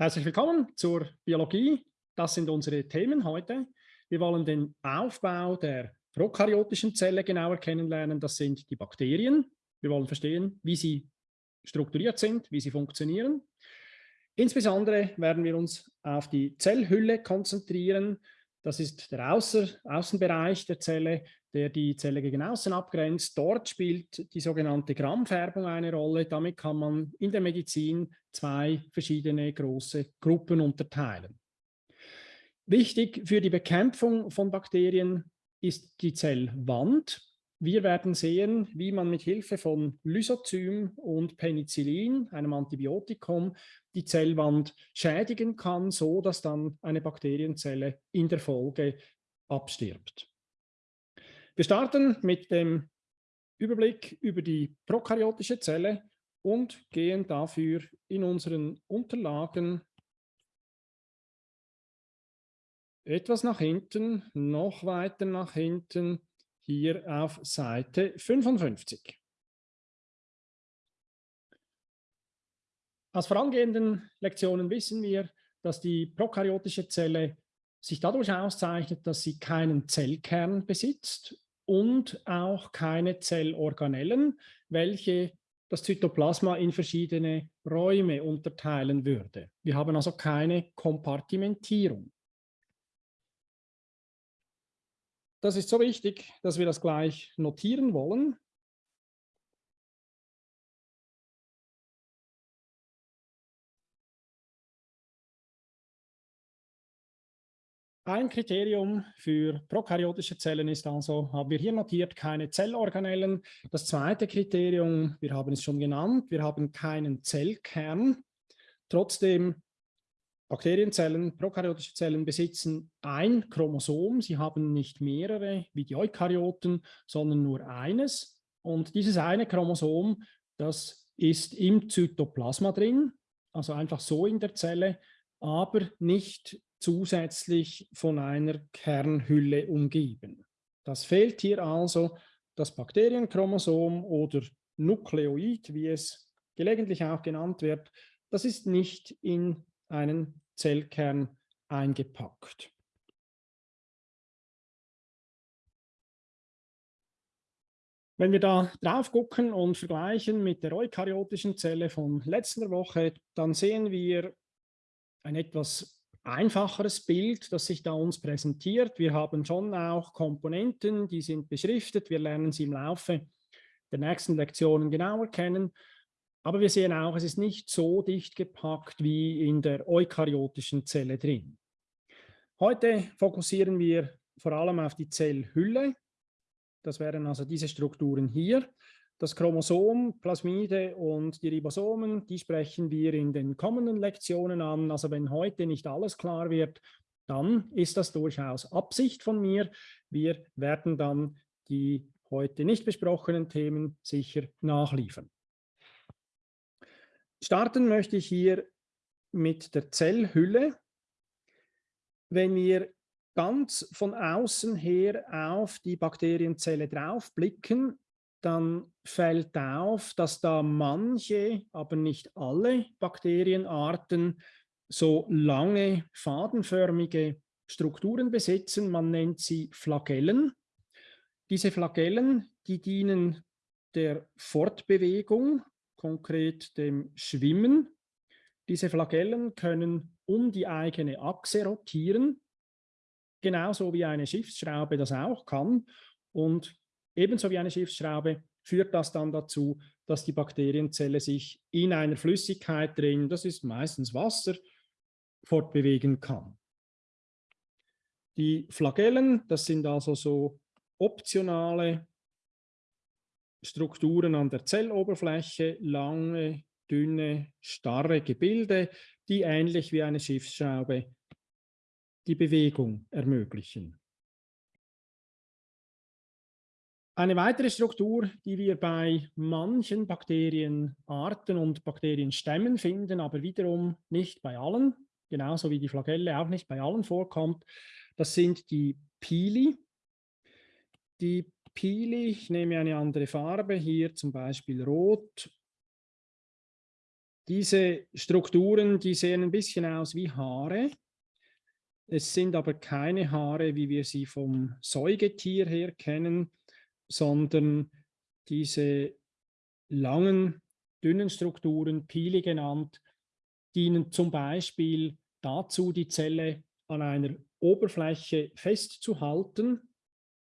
Herzlich willkommen zur Biologie. Das sind unsere Themen heute. Wir wollen den Aufbau der prokaryotischen Zelle genauer kennenlernen. Das sind die Bakterien. Wir wollen verstehen, wie sie strukturiert sind, wie sie funktionieren. Insbesondere werden wir uns auf die Zellhülle konzentrieren. Das ist der Außer Außenbereich der Zelle, der die Zelle gegen außen abgrenzt. Dort spielt die sogenannte Grammfärbung eine Rolle. Damit kann man in der Medizin zwei verschiedene große Gruppen unterteilen. Wichtig für die Bekämpfung von Bakterien ist die Zellwand. Wir werden sehen, wie man mit Hilfe von Lysozym und Penicillin, einem Antibiotikum, die Zellwand schädigen kann, so dass dann eine Bakterienzelle in der Folge abstirbt. Wir starten mit dem Überblick über die prokaryotische Zelle und gehen dafür in unseren Unterlagen etwas nach hinten, noch weiter nach hinten, hier auf Seite 55. Aus vorangehenden Lektionen wissen wir, dass die prokaryotische Zelle sich dadurch auszeichnet, dass sie keinen Zellkern besitzt und auch keine Zellorganellen, welche das Zytoplasma in verschiedene Räume unterteilen würde. Wir haben also keine Kompartimentierung. Das ist so wichtig, dass wir das gleich notieren wollen. Ein Kriterium für prokaryotische Zellen ist also, haben wir hier notiert, keine Zellorganellen. Das zweite Kriterium, wir haben es schon genannt, wir haben keinen Zellkern. Trotzdem, Bakterienzellen, prokaryotische Zellen besitzen ein Chromosom. Sie haben nicht mehrere wie die Eukaryoten, sondern nur eines. Und dieses eine Chromosom, das ist im Zytoplasma drin, also einfach so in der Zelle, aber nicht zusätzlich von einer Kernhülle umgeben. Das fehlt hier also das Bakterienchromosom oder Nukleoid, wie es gelegentlich auch genannt wird. Das ist nicht in einen Zellkern eingepackt. Wenn wir da drauf gucken und vergleichen mit der eukaryotischen Zelle von letzter Woche, dann sehen wir ein etwas einfacheres Bild, das sich da uns präsentiert. Wir haben schon auch Komponenten, die sind beschriftet. Wir lernen sie im Laufe der nächsten Lektionen genauer kennen. Aber wir sehen auch, es ist nicht so dicht gepackt wie in der eukaryotischen Zelle drin. Heute fokussieren wir vor allem auf die Zellhülle. Das wären also diese Strukturen hier. Das Chromosom, Plasmide und die Ribosomen, die sprechen wir in den kommenden Lektionen an. Also wenn heute nicht alles klar wird, dann ist das durchaus Absicht von mir. Wir werden dann die heute nicht besprochenen Themen sicher nachliefern. Starten möchte ich hier mit der Zellhülle. Wenn wir ganz von außen her auf die Bakterienzelle drauf blicken, dann fällt auf, dass da manche, aber nicht alle Bakterienarten so lange fadenförmige Strukturen besitzen. Man nennt sie Flagellen. Diese Flagellen, die dienen der Fortbewegung, konkret dem Schwimmen. Diese Flagellen können um die eigene Achse rotieren, genauso wie eine Schiffsschraube das auch kann. Und Ebenso wie eine Schiffsschraube führt das dann dazu, dass die Bakterienzelle sich in einer Flüssigkeit drin, das ist meistens Wasser, fortbewegen kann. Die Flagellen, das sind also so optionale Strukturen an der Zelloberfläche, lange, dünne, starre Gebilde, die ähnlich wie eine Schiffsschraube die Bewegung ermöglichen. Eine weitere Struktur, die wir bei manchen Bakterienarten und Bakterienstämmen finden, aber wiederum nicht bei allen, genauso wie die Flagelle auch nicht bei allen vorkommt, das sind die Pili. Die Pili, ich nehme eine andere Farbe, hier zum Beispiel rot. diese Strukturen, die sehen ein bisschen aus wie Haare. Es sind aber keine Haare, wie wir sie vom Säugetier her kennen, sondern diese langen, dünnen Strukturen, Pili genannt, dienen zum Beispiel dazu, die Zelle an einer Oberfläche festzuhalten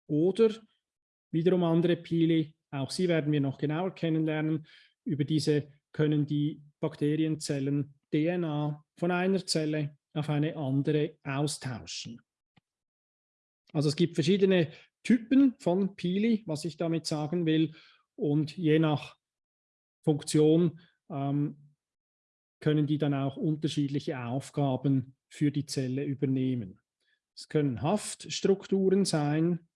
oder wiederum andere Pili, auch sie werden wir noch genauer kennenlernen, über diese können die Bakterienzellen DNA von einer Zelle auf eine andere austauschen. Also es gibt verschiedene Typen von Pili, was ich damit sagen will, und je nach Funktion ähm, können die dann auch unterschiedliche Aufgaben für die Zelle übernehmen. Es können Haftstrukturen sein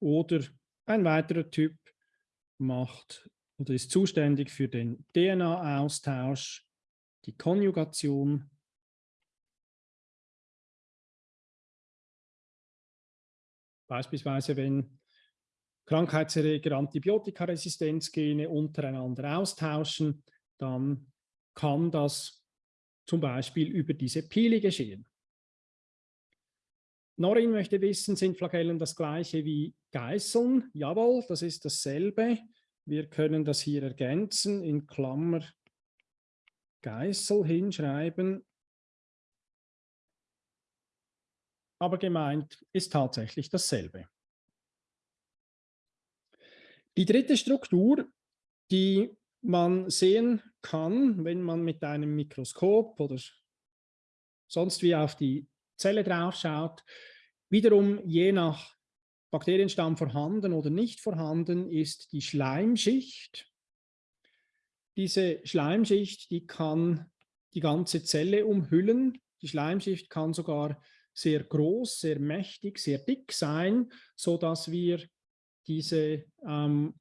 oder ein weiterer Typ macht oder ist zuständig für den DNA-Austausch, die Konjugation Beispielsweise, wenn Krankheitserreger Antibiotikaresistenzgene untereinander austauschen, dann kann das zum Beispiel über diese Pili geschehen. Norin möchte wissen, sind Flagellen das gleiche wie Geißeln? Jawohl, das ist dasselbe. Wir können das hier ergänzen, in Klammer Geißel hinschreiben. Aber gemeint ist tatsächlich dasselbe. Die dritte Struktur, die man sehen kann, wenn man mit einem Mikroskop oder sonst wie auf die Zelle drauf schaut, wiederum je nach Bakterienstamm vorhanden oder nicht vorhanden, ist die Schleimschicht. Diese Schleimschicht, die kann die ganze Zelle umhüllen. Die Schleimschicht kann sogar sehr groß, sehr mächtig, sehr dick sein, sodass wir diese ähm,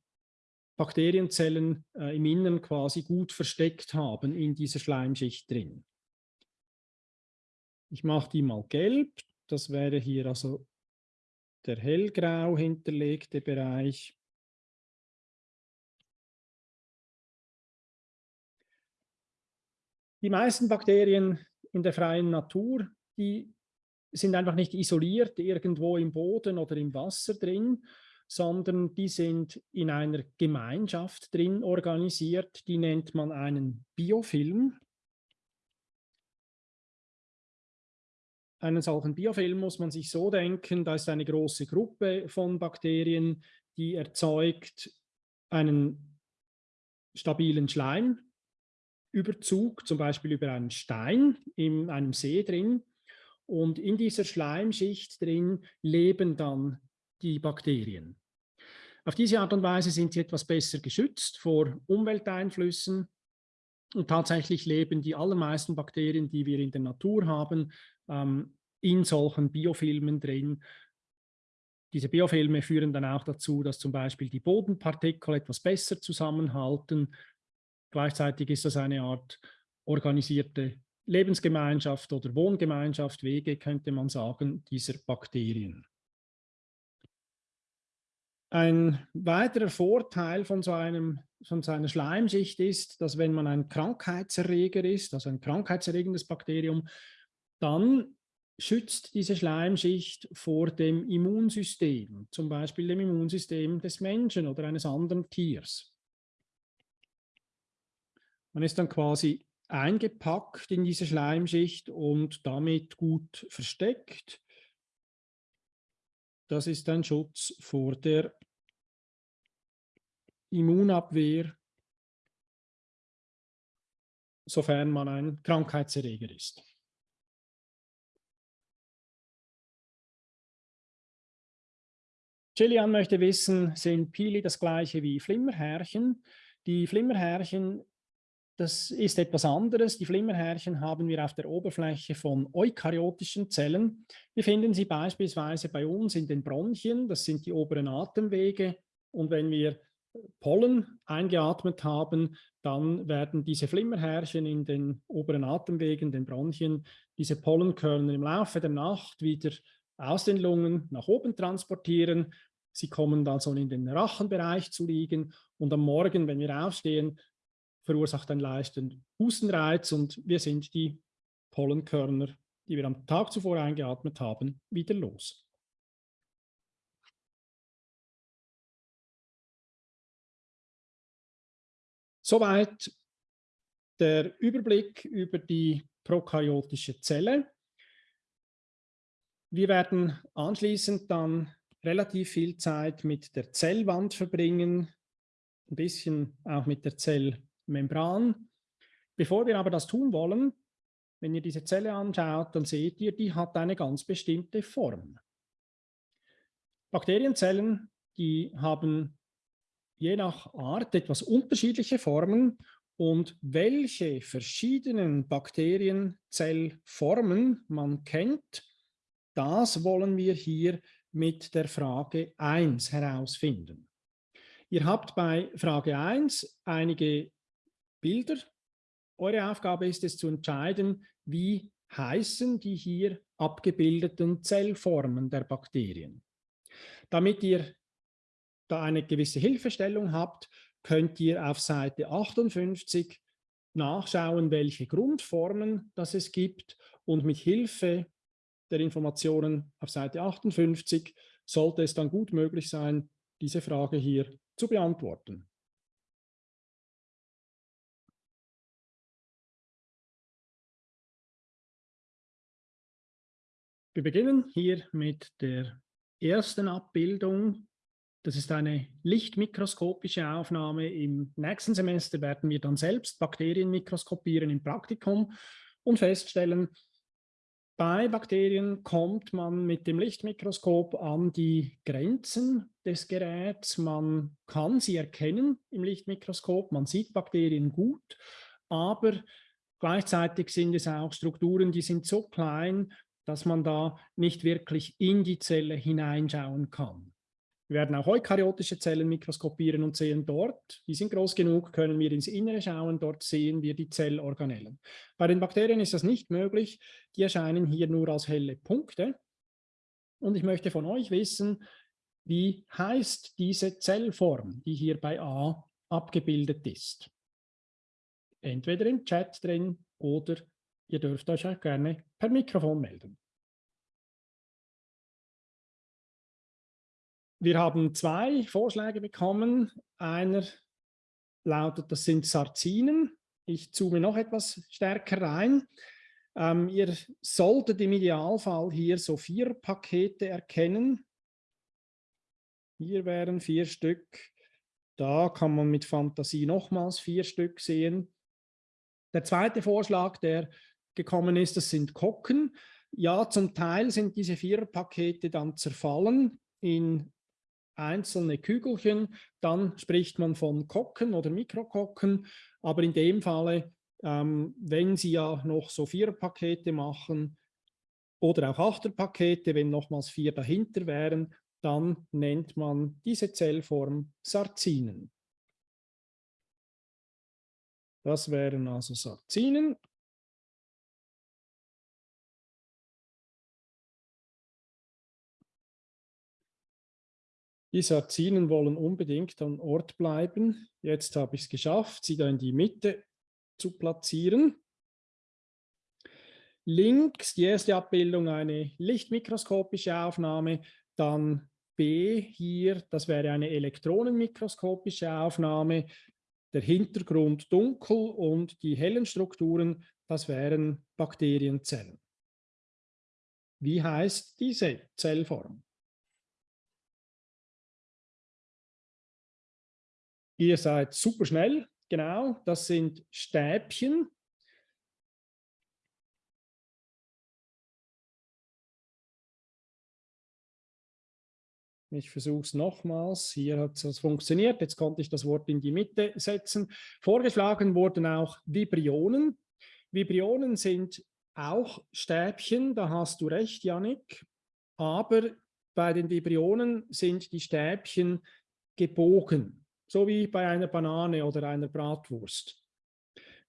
Bakterienzellen äh, im Inneren quasi gut versteckt haben in dieser Schleimschicht drin. Ich mache die mal gelb. Das wäre hier also der hellgrau hinterlegte Bereich. Die meisten Bakterien in der freien Natur, die sind einfach nicht isoliert irgendwo im Boden oder im Wasser drin, sondern die sind in einer Gemeinschaft drin organisiert, die nennt man einen Biofilm. Einen solchen Biofilm muss man sich so denken, da ist eine große Gruppe von Bakterien, die erzeugt einen stabilen Schleimüberzug, zum Beispiel über einen Stein in einem See drin. Und in dieser Schleimschicht drin leben dann die Bakterien. Auf diese Art und Weise sind sie etwas besser geschützt vor Umwelteinflüssen. Und tatsächlich leben die allermeisten Bakterien, die wir in der Natur haben, ähm, in solchen Biofilmen drin. Diese Biofilme führen dann auch dazu, dass zum Beispiel die Bodenpartikel etwas besser zusammenhalten. Gleichzeitig ist das eine Art organisierte Lebensgemeinschaft oder Wohngemeinschaft, Wege könnte man sagen, dieser Bakterien. Ein weiterer Vorteil von so, einem, von so einer Schleimschicht ist, dass wenn man ein Krankheitserreger ist, also ein krankheitserregendes Bakterium, dann schützt diese Schleimschicht vor dem Immunsystem, zum Beispiel dem Immunsystem des Menschen oder eines anderen Tiers. Man ist dann quasi eingepackt in diese Schleimschicht und damit gut versteckt. Das ist ein Schutz vor der Immunabwehr, sofern man ein Krankheitserreger ist. Gillian möchte wissen, sind Pili das gleiche wie Flimmerhärchen? Die Flimmerhärchen, das ist etwas anderes. Die Flimmerhärchen haben wir auf der Oberfläche von eukaryotischen Zellen. Wir finden sie beispielsweise bei uns in den Bronchien, das sind die oberen Atemwege. Und wenn wir Pollen eingeatmet haben, dann werden diese Flimmerhärchen in den oberen Atemwegen, den Bronchien, diese Pollenkörner im Laufe der Nacht wieder aus den Lungen nach oben transportieren Sie kommen dann so in den Rachenbereich zu liegen und am Morgen, wenn wir aufstehen, verursacht einen leichten Hustenreiz und wir sind die Pollenkörner, die wir am Tag zuvor eingeatmet haben, wieder los. Soweit der Überblick über die prokaryotische Zelle. Wir werden anschließend dann relativ viel Zeit mit der Zellwand verbringen, ein bisschen auch mit der Zellmembran. Bevor wir aber das tun wollen, wenn ihr diese Zelle anschaut, dann seht ihr, die hat eine ganz bestimmte Form. Bakterienzellen, die haben je nach Art etwas unterschiedliche Formen und welche verschiedenen Bakterienzellformen man kennt, das wollen wir hier mit der Frage 1 herausfinden. Ihr habt bei Frage 1 einige Bilder. Eure Aufgabe ist es zu entscheiden, wie heißen die hier abgebildeten Zellformen der Bakterien. Damit ihr da eine gewisse Hilfestellung habt, könnt ihr auf Seite 58 nachschauen, welche Grundformen das es gibt und mit Hilfe der Informationen auf Seite 58 sollte es dann gut möglich sein, diese Frage hier zu beantworten. Wir beginnen hier mit der ersten Abbildung. Das ist eine lichtmikroskopische Aufnahme. Im nächsten Semester werden wir dann selbst Bakterien mikroskopieren im Praktikum und feststellen, bei Bakterien kommt man mit dem Lichtmikroskop an die Grenzen des Geräts. Man kann sie erkennen im Lichtmikroskop, man sieht Bakterien gut, aber gleichzeitig sind es auch Strukturen, die sind so klein, dass man da nicht wirklich in die Zelle hineinschauen kann. Wir werden auch eukaryotische Zellen mikroskopieren und sehen dort, die sind groß genug, können wir ins Innere schauen, dort sehen wir die Zellorganellen. Bei den Bakterien ist das nicht möglich, die erscheinen hier nur als helle Punkte. Und ich möchte von euch wissen, wie heißt diese Zellform, die hier bei A abgebildet ist. Entweder im Chat drin oder ihr dürft euch auch gerne per Mikrofon melden. Wir haben zwei Vorschläge bekommen. Einer lautet, das sind Sarzinen. Ich zoome noch etwas stärker rein. Ähm, ihr solltet im Idealfall hier so vier Pakete erkennen. Hier wären vier Stück. Da kann man mit Fantasie nochmals vier Stück sehen. Der zweite Vorschlag, der gekommen ist, das sind Kocken. Ja, zum Teil sind diese vier Pakete dann zerfallen in einzelne Kügelchen, dann spricht man von Kocken oder Mikrokokken, aber in dem Falle, ähm, wenn Sie ja noch so vier Pakete machen oder auch Achterpakete, wenn nochmals vier dahinter wären, dann nennt man diese Zellform Sarzinen. Das wären also Sarzinen. Die Sarzinen wollen unbedingt am Ort bleiben. Jetzt habe ich es geschafft, sie da in die Mitte zu platzieren. Links die erste Abbildung eine lichtmikroskopische Aufnahme, dann B hier, das wäre eine elektronenmikroskopische Aufnahme, der Hintergrund dunkel und die hellen Strukturen, das wären Bakterienzellen. Wie heißt diese Zellform? Ihr seid super schnell, genau, das sind Stäbchen. Ich versuche es nochmals. Hier hat es funktioniert. Jetzt konnte ich das Wort in die Mitte setzen. Vorgeschlagen wurden auch Vibrionen. Vibrionen sind auch Stäbchen, da hast du recht, Janik. Aber bei den Vibrionen sind die Stäbchen gebogen so wie bei einer Banane oder einer Bratwurst.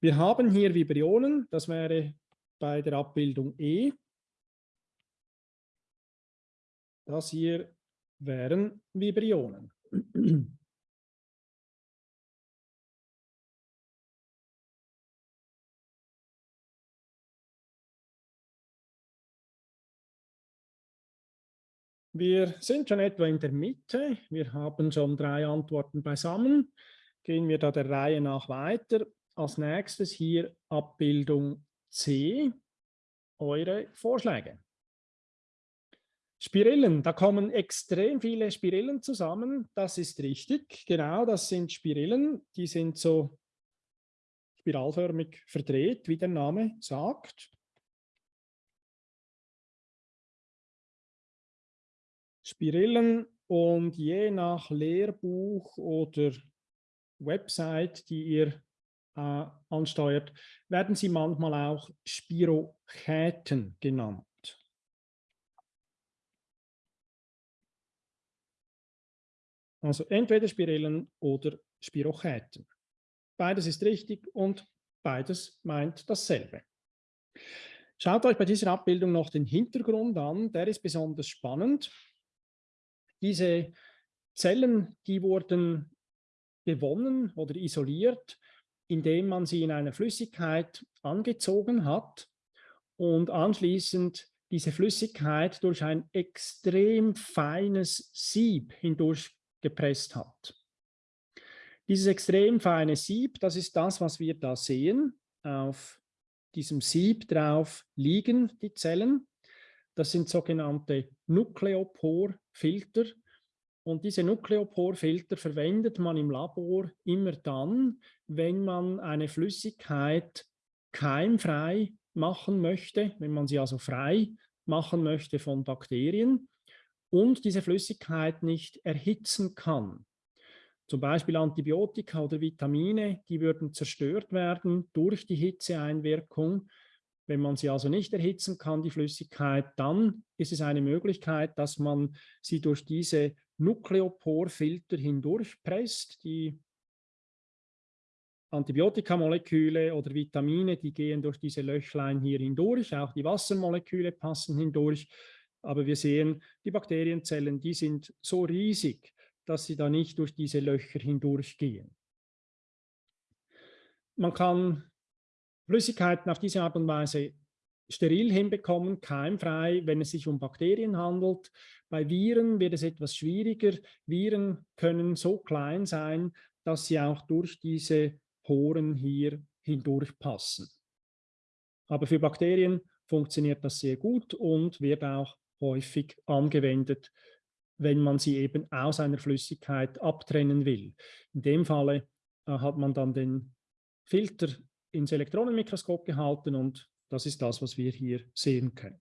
Wir haben hier Vibrionen, das wäre bei der Abbildung E. Das hier wären Vibrionen. Wir sind schon etwa in der Mitte. Wir haben schon drei Antworten beisammen. Gehen wir da der Reihe nach weiter. Als nächstes hier Abbildung C. Eure Vorschläge. Spirillen, da kommen extrem viele Spirillen zusammen. Das ist richtig. Genau, das sind Spirillen. Die sind so spiralförmig verdreht, wie der Name sagt. Spirillen und je nach Lehrbuch oder Website, die ihr äh, ansteuert, werden sie manchmal auch Spirochäten genannt. Also entweder Spirillen oder Spirochäten. Beides ist richtig und beides meint dasselbe. Schaut euch bei dieser Abbildung noch den Hintergrund an, der ist besonders spannend. Diese Zellen, die wurden gewonnen oder isoliert, indem man sie in einer Flüssigkeit angezogen hat und anschließend diese Flüssigkeit durch ein extrem feines Sieb hindurch gepresst hat. Dieses extrem feine Sieb, das ist das, was wir da sehen. Auf diesem Sieb drauf liegen die Zellen. Das sind sogenannte Nukleoporfilter. Und diese Nukleoporfilter verwendet man im Labor immer dann, wenn man eine Flüssigkeit keimfrei machen möchte, wenn man sie also frei machen möchte von Bakterien und diese Flüssigkeit nicht erhitzen kann. Zum Beispiel Antibiotika oder Vitamine, die würden zerstört werden durch die Hitzeeinwirkung. Wenn man sie also nicht erhitzen kann, die Flüssigkeit, dann ist es eine Möglichkeit, dass man sie durch diese Nukleoporfilter hindurchpresst. Die Antibiotikamoleküle oder Vitamine, die gehen durch diese Löchlein hier hindurch. Auch die Wassermoleküle passen hindurch. Aber wir sehen, die Bakterienzellen, die sind so riesig, dass sie da nicht durch diese Löcher hindurchgehen. Man kann Flüssigkeiten auf diese Art und Weise steril hinbekommen, keimfrei, wenn es sich um Bakterien handelt. Bei Viren wird es etwas schwieriger. Viren können so klein sein, dass sie auch durch diese Poren hier hindurchpassen. Aber für Bakterien funktioniert das sehr gut und wird auch häufig angewendet, wenn man sie eben aus einer Flüssigkeit abtrennen will. In dem Falle äh, hat man dann den Filter ins Elektronenmikroskop gehalten und das ist das, was wir hier sehen können.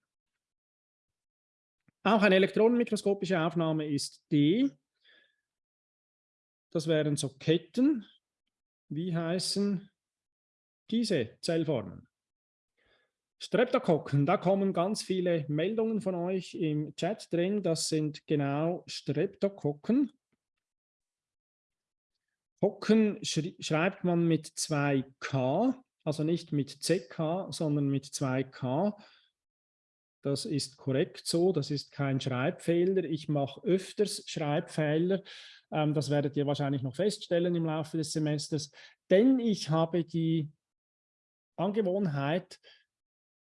Auch eine elektronenmikroskopische Aufnahme ist D. Das wären so Ketten. Wie heißen diese Zellformen? Streptokokken, da kommen ganz viele Meldungen von euch im Chat drin. Das sind genau Streptokokken. Kokken schreibt man mit zwei K, also nicht mit CK, sondern mit zwei K. Das ist korrekt so, das ist kein Schreibfehler. Ich mache öfters Schreibfehler. Ähm, das werdet ihr wahrscheinlich noch feststellen im Laufe des Semesters, denn ich habe die Angewohnheit,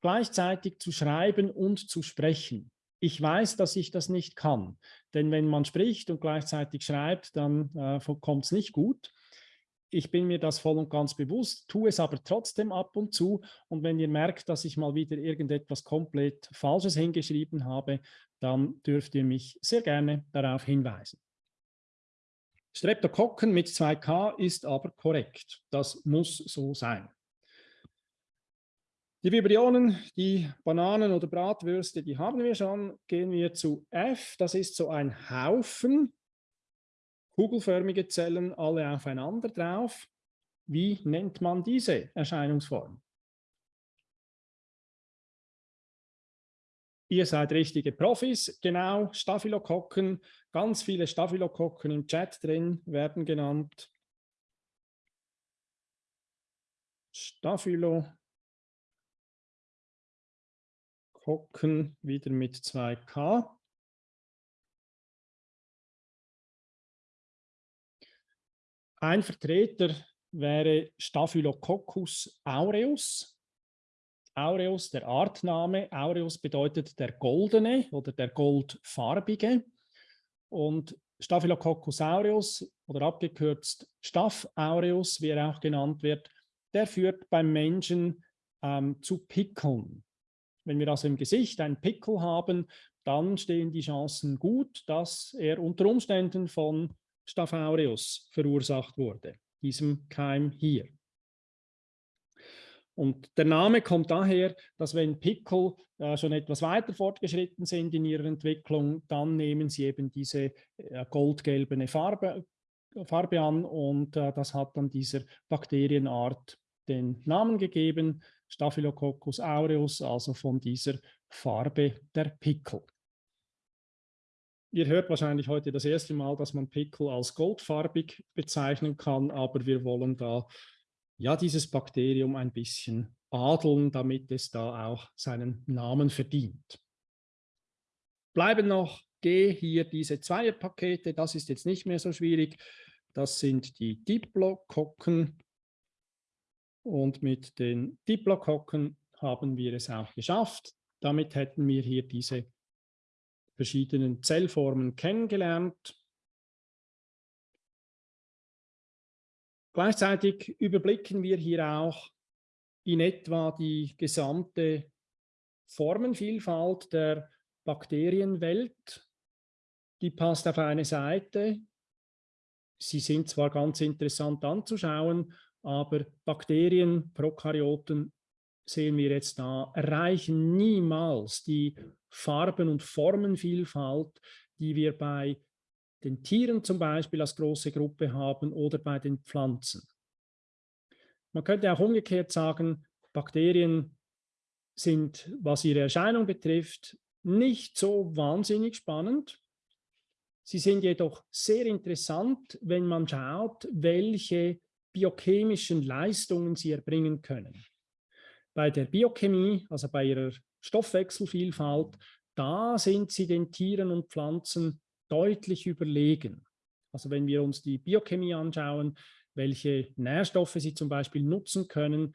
gleichzeitig zu schreiben und zu sprechen. Ich weiß, dass ich das nicht kann, denn wenn man spricht und gleichzeitig schreibt, dann äh, kommt es nicht gut. Ich bin mir das voll und ganz bewusst, tue es aber trotzdem ab und zu. Und wenn ihr merkt, dass ich mal wieder irgendetwas komplett Falsches hingeschrieben habe, dann dürft ihr mich sehr gerne darauf hinweisen. Streptokokken mit 2K ist aber korrekt. Das muss so sein. Die Vibrionen, die Bananen oder Bratwürste, die haben wir schon. Gehen wir zu F. Das ist so ein Haufen, kugelförmige Zellen, alle aufeinander drauf. Wie nennt man diese Erscheinungsform? Ihr seid richtige Profis, genau, Staphylokokken, ganz viele Staphylokokken im Chat drin werden genannt. Staphylokokken. Hocken wieder mit 2K. Ein Vertreter wäre Staphylococcus aureus. aureus, der Artname. Aureus bedeutet der goldene oder der goldfarbige. Und Staphylococcus aureus oder abgekürzt Staph aureus, wie er auch genannt wird, der führt beim Menschen ähm, zu Pickeln. Wenn wir also im Gesicht einen Pickel haben, dann stehen die Chancen gut, dass er unter Umständen von Staph aureus verursacht wurde, diesem Keim hier. Und der Name kommt daher, dass wenn Pickel äh, schon etwas weiter fortgeschritten sind in ihrer Entwicklung, dann nehmen sie eben diese äh, goldgelbene Farbe, Farbe an und äh, das hat dann dieser Bakterienart den Namen gegeben, Staphylococcus aureus, also von dieser Farbe der Pickel. Ihr hört wahrscheinlich heute das erste Mal, dass man Pickel als goldfarbig bezeichnen kann, aber wir wollen da ja dieses Bakterium ein bisschen adeln, damit es da auch seinen Namen verdient. Bleiben noch G hier diese Zweierpakete, das ist jetzt nicht mehr so schwierig. Das sind die Diplokokken und mit den Diplokokken haben wir es auch geschafft. Damit hätten wir hier diese verschiedenen Zellformen kennengelernt. Gleichzeitig überblicken wir hier auch in etwa die gesamte Formenvielfalt der Bakterienwelt. Die passt auf eine Seite. Sie sind zwar ganz interessant anzuschauen, aber Bakterien, Prokaryoten, sehen wir jetzt da, erreichen niemals die Farben- und Formenvielfalt, die wir bei den Tieren zum Beispiel als große Gruppe haben oder bei den Pflanzen. Man könnte auch umgekehrt sagen, Bakterien sind, was ihre Erscheinung betrifft, nicht so wahnsinnig spannend. Sie sind jedoch sehr interessant, wenn man schaut, welche biochemischen Leistungen sie erbringen können. Bei der Biochemie, also bei ihrer Stoffwechselvielfalt, da sind sie den Tieren und Pflanzen deutlich überlegen. Also wenn wir uns die Biochemie anschauen, welche Nährstoffe sie zum Beispiel nutzen können,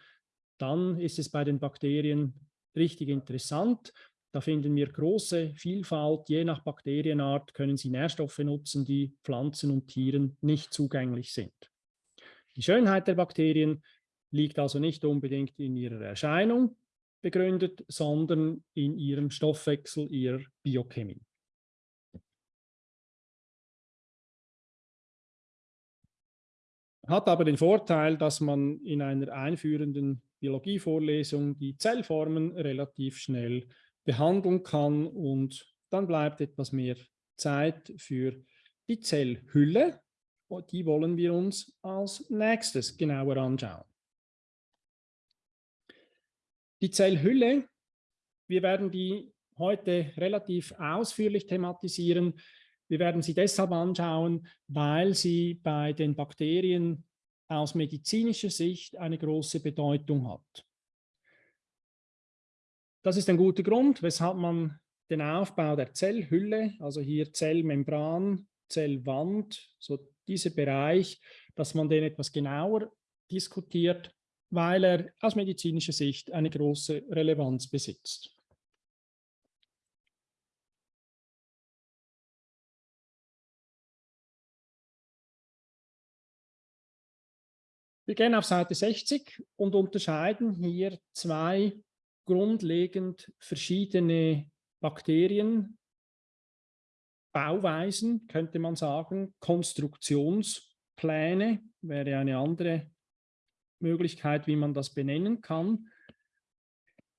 dann ist es bei den Bakterien richtig interessant. Da finden wir große Vielfalt. Je nach Bakterienart können sie Nährstoffe nutzen, die Pflanzen und Tieren nicht zugänglich sind. Die Schönheit der Bakterien liegt also nicht unbedingt in ihrer Erscheinung begründet, sondern in ihrem Stoffwechsel, ihrer Biochemie. Hat aber den Vorteil, dass man in einer einführenden Biologievorlesung die Zellformen relativ schnell behandeln kann und dann bleibt etwas mehr Zeit für die Zellhülle. Die wollen wir uns als nächstes genauer anschauen. Die Zellhülle, wir werden die heute relativ ausführlich thematisieren, wir werden sie deshalb anschauen, weil sie bei den Bakterien aus medizinischer Sicht eine große Bedeutung hat. Das ist ein guter Grund, weshalb man den Aufbau der Zellhülle, also hier Zellmembran, Zellwand, so dieser Bereich, dass man den etwas genauer diskutiert, weil er aus medizinischer Sicht eine große Relevanz besitzt. Wir gehen auf Seite 60 und unterscheiden hier zwei grundlegend verschiedene Bakterien, Bauweisen, könnte man sagen, Konstruktionspläne wäre eine andere Möglichkeit, wie man das benennen kann.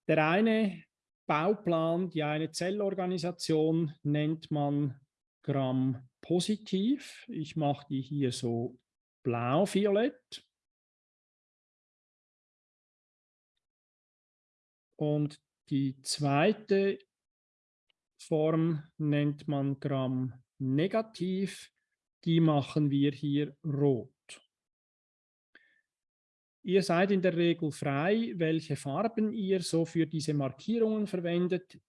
Der eine Bauplan, die eine Zellorganisation nennt man Gramm-positiv. Ich mache die hier so blau-violett. Und die zweite Form nennt man Gramm negativ. Die machen wir hier rot. Ihr seid in der Regel frei, welche Farben ihr so für diese Markierungen verwendet.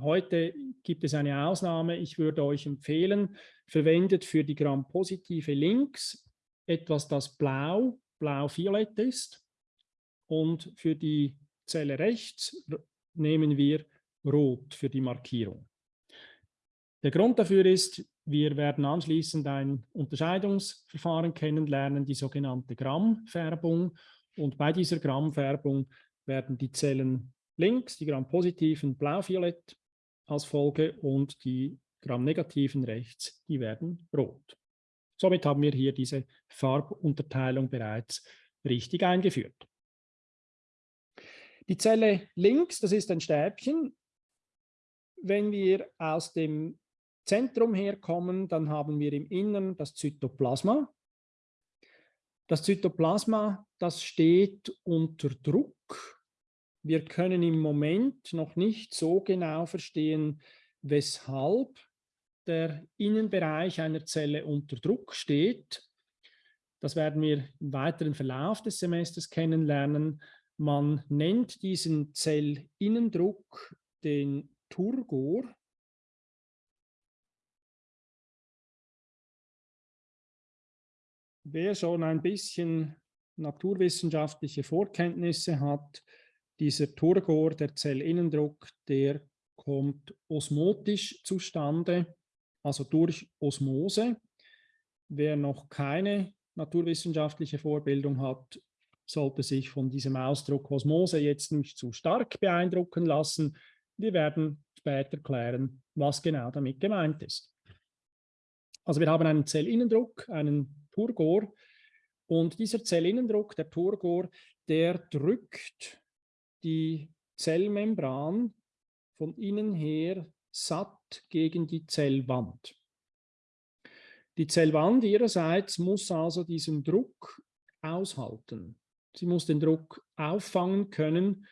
Heute gibt es eine Ausnahme. Ich würde euch empfehlen, verwendet für die Gramm-positive links etwas, das blau, blau-violett ist. Und für die Zelle rechts nehmen wir rot für die Markierung. Der Grund dafür ist, wir werden anschließend ein Unterscheidungsverfahren kennenlernen, die sogenannte Grammfärbung. Und bei dieser Grammfärbung werden die Zellen links, die Gramm-positiven blau-violett als Folge und die Gramm-negativen rechts, die werden rot. Somit haben wir hier diese Farbunterteilung bereits richtig eingeführt. Die Zelle links, das ist ein Stäbchen. Wenn wir aus dem Zentrum herkommen, dann haben wir im Innern das Zytoplasma. Das Zytoplasma, das steht unter Druck. Wir können im Moment noch nicht so genau verstehen, weshalb der Innenbereich einer Zelle unter Druck steht. Das werden wir im weiteren Verlauf des Semesters kennenlernen. Man nennt diesen Zellinnendruck den Turgor. Wer schon ein bisschen naturwissenschaftliche Vorkenntnisse hat, dieser Turgor, der Zellinnendruck, der kommt osmotisch zustande, also durch Osmose. Wer noch keine naturwissenschaftliche Vorbildung hat, sollte sich von diesem Ausdruck Osmose jetzt nicht zu stark beeindrucken lassen. Wir werden später klären, was genau damit gemeint ist. Also wir haben einen Zellinnendruck, einen Turgor und dieser Zellinnendruck, der Turgor, der drückt die Zellmembran von innen her satt gegen die Zellwand. Die Zellwand ihrerseits muss also diesen Druck aushalten. Sie muss den Druck auffangen können.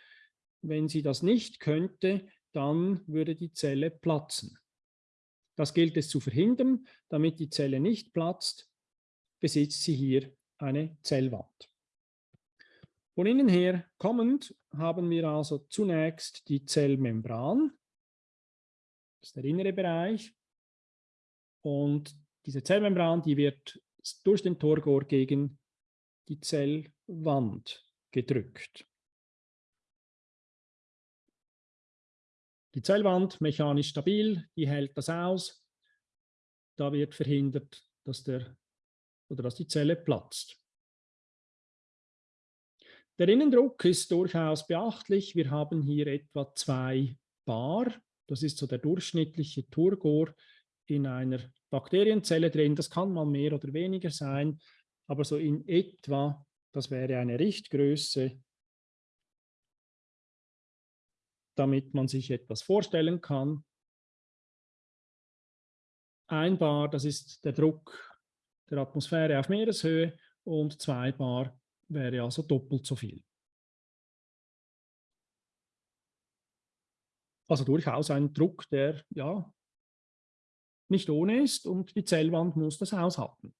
Wenn sie das nicht könnte, dann würde die Zelle platzen. Das gilt es zu verhindern. Damit die Zelle nicht platzt, besitzt sie hier eine Zellwand. Von innen her kommend haben wir also zunächst die Zellmembran. Das ist der innere Bereich. Und diese Zellmembran, die wird durch den Torgor gegen die Zellwand gedrückt. Die Zellwand mechanisch stabil, die hält das aus. Da wird verhindert, dass, der, oder dass die Zelle platzt. Der Innendruck ist durchaus beachtlich. Wir haben hier etwa zwei Bar. Das ist so der durchschnittliche Turgor in einer Bakterienzelle drin. Das kann mal mehr oder weniger sein, aber so in etwa, das wäre eine Richtgröße, damit man sich etwas vorstellen kann. Ein Bar, das ist der Druck der Atmosphäre auf Meereshöhe und zwei Bar wäre also doppelt so viel. Also durchaus ein Druck, der ja nicht ohne ist und die Zellwand muss das aushalten.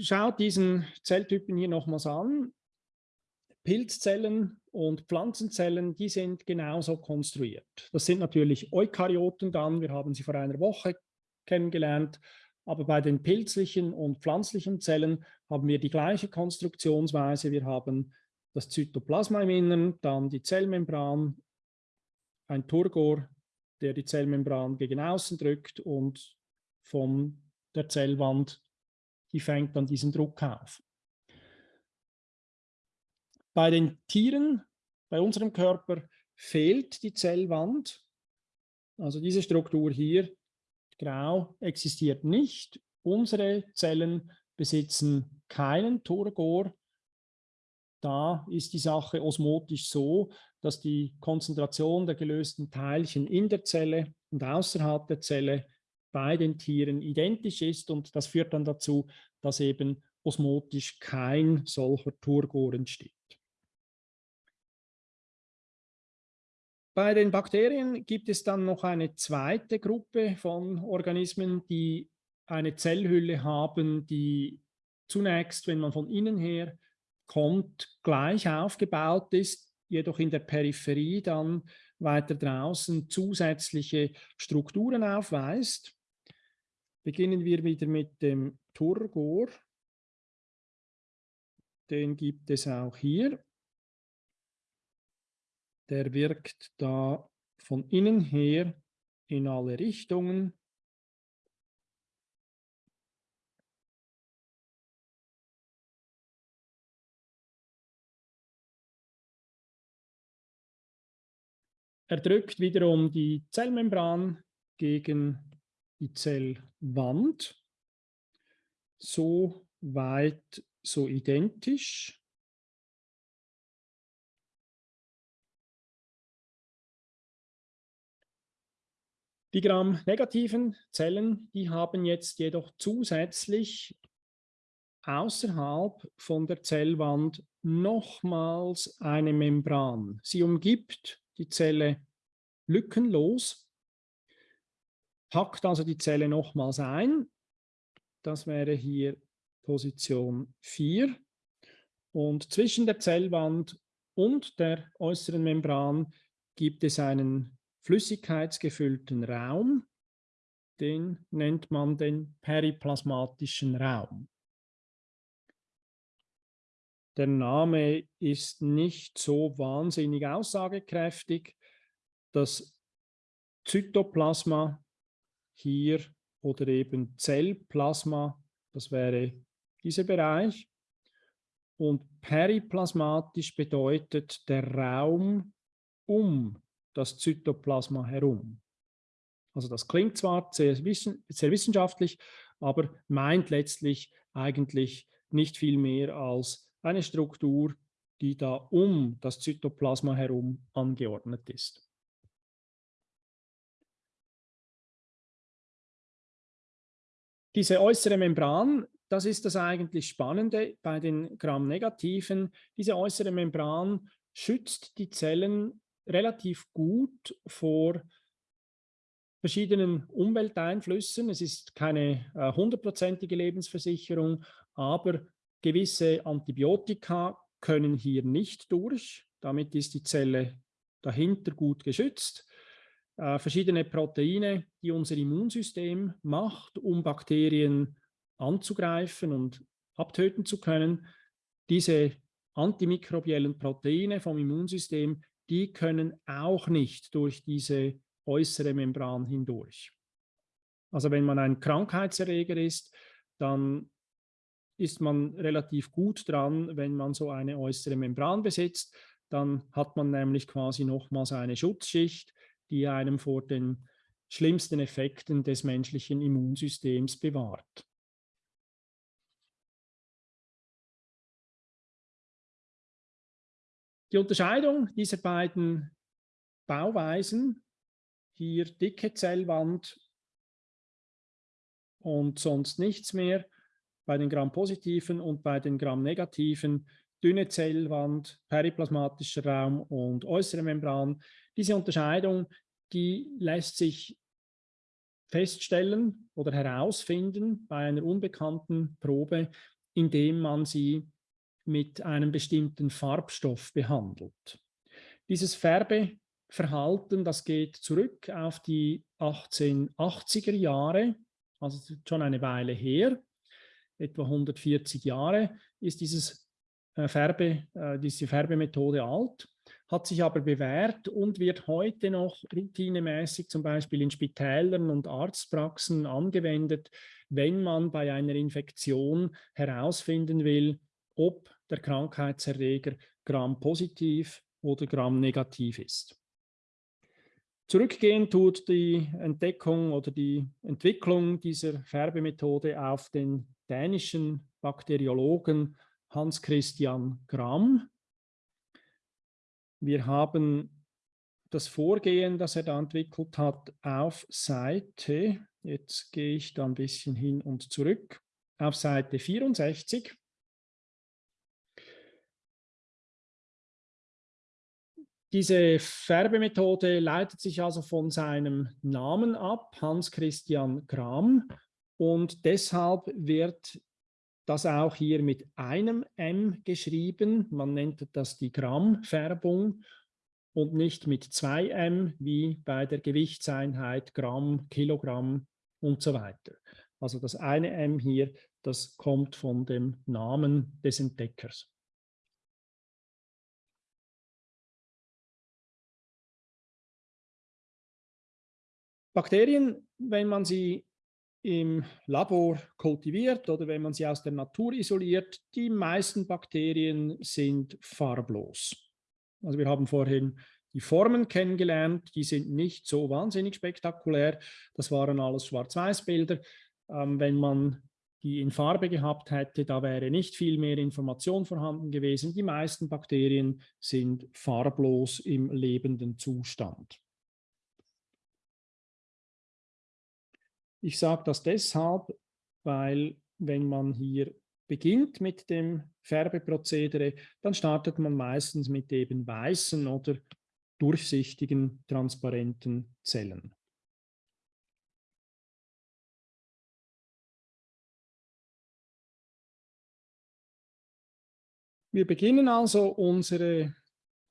Schaut diesen Zelltypen hier nochmals an. Pilzzellen und Pflanzenzellen, die sind genauso konstruiert. Das sind natürlich Eukaryoten dann, wir haben sie vor einer Woche kennengelernt, aber bei den pilzlichen und pflanzlichen Zellen haben wir die gleiche Konstruktionsweise. Wir haben das Zytoplasma im Inneren, dann die Zellmembran, ein Turgor, der die Zellmembran gegen außen drückt und von der Zellwand, die fängt dann diesen Druck auf. Bei den Tieren, bei unserem Körper, fehlt die Zellwand. Also diese Struktur hier, grau, existiert nicht. Unsere Zellen besitzen keinen Turgor. Da ist die Sache osmotisch so, dass die Konzentration der gelösten Teilchen in der Zelle und außerhalb der Zelle bei den Tieren identisch ist und das führt dann dazu, dass eben osmotisch kein solcher Turgor entsteht. Bei den Bakterien gibt es dann noch eine zweite Gruppe von Organismen, die eine Zellhülle haben, die zunächst, wenn man von innen her kommt, gleich aufgebaut ist, jedoch in der Peripherie dann weiter draußen zusätzliche Strukturen aufweist. Beginnen wir wieder mit dem Turgor. Den gibt es auch hier. Der wirkt da von innen her in alle Richtungen. Er drückt wiederum die Zellmembran gegen die Zellwand. So weit, so identisch. Die Gram-negativen Zellen, die haben jetzt jedoch zusätzlich außerhalb von der Zellwand nochmals eine Membran. Sie umgibt die Zelle lückenlos, packt also die Zelle nochmals ein. Das wäre hier Position 4. Und zwischen der Zellwand und der äußeren Membran gibt es einen flüssigkeitsgefüllten Raum. Den nennt man den periplasmatischen Raum. Der Name ist nicht so wahnsinnig aussagekräftig. Das Zytoplasma hier oder eben Zellplasma, das wäre dieser Bereich. Und periplasmatisch bedeutet der Raum um das Zytoplasma herum. Also das klingt zwar sehr, sehr wissenschaftlich, aber meint letztlich eigentlich nicht viel mehr als eine Struktur, die da um das Zytoplasma herum angeordnet ist. Diese äußere Membran, das ist das eigentlich Spannende bei den Gram-Negativen. Diese äußere Membran schützt die Zellen relativ gut vor verschiedenen Umwelteinflüssen. Es ist keine äh, hundertprozentige äh, Lebensversicherung, aber Gewisse Antibiotika können hier nicht durch. Damit ist die Zelle dahinter gut geschützt. Äh, verschiedene Proteine, die unser Immunsystem macht, um Bakterien anzugreifen und abtöten zu können. Diese antimikrobiellen Proteine vom Immunsystem, die können auch nicht durch diese äußere Membran hindurch. Also wenn man ein Krankheitserreger ist, dann ist man relativ gut dran, wenn man so eine äußere Membran besitzt. Dann hat man nämlich quasi nochmals eine Schutzschicht, die einem vor den schlimmsten Effekten des menschlichen Immunsystems bewahrt. Die Unterscheidung dieser beiden Bauweisen, hier dicke Zellwand und sonst nichts mehr, bei den Gram-positiven und bei den Gram-negativen dünne Zellwand, periplasmatischer Raum und äußere Membran. Diese Unterscheidung, die lässt sich feststellen oder herausfinden bei einer unbekannten Probe, indem man sie mit einem bestimmten Farbstoff behandelt. Dieses Färbeverhalten, das geht zurück auf die 1880er Jahre, also schon eine Weile her etwa 140 Jahre ist dieses äh, Färbe, äh, diese Färbemethode alt, hat sich aber bewährt und wird heute noch routinemäßig zum Beispiel in Spitälern und Arztpraxen angewendet, wenn man bei einer Infektion herausfinden will, ob der Krankheitserreger Gram-positiv oder Gram-negativ ist. Zurückgehen tut die Entdeckung oder die Entwicklung dieser Färbemethode auf den dänischen Bakteriologen Hans Christian Gram. Wir haben das Vorgehen, das er da entwickelt hat, auf Seite, jetzt gehe ich da ein bisschen hin und zurück, auf Seite 64. Diese Färbemethode leitet sich also von seinem Namen ab, Hans Christian Gram, und deshalb wird das auch hier mit einem M geschrieben. Man nennt das die Grammfärbung und nicht mit zwei M wie bei der Gewichtseinheit Gramm, Kilogramm und so weiter. Also das eine M hier, das kommt von dem Namen des Entdeckers. Bakterien, wenn man sie im Labor kultiviert oder wenn man sie aus der Natur isoliert, die meisten Bakterien sind farblos. Also wir haben vorhin die Formen kennengelernt, die sind nicht so wahnsinnig spektakulär. Das waren alles Schwarz-Weiß-Bilder. Ähm, wenn man die in Farbe gehabt hätte, da wäre nicht viel mehr Information vorhanden gewesen. Die meisten Bakterien sind farblos im lebenden Zustand. Ich sage das deshalb, weil wenn man hier beginnt mit dem Färbeprozedere, dann startet man meistens mit eben weißen oder durchsichtigen, transparenten Zellen. Wir beginnen also unsere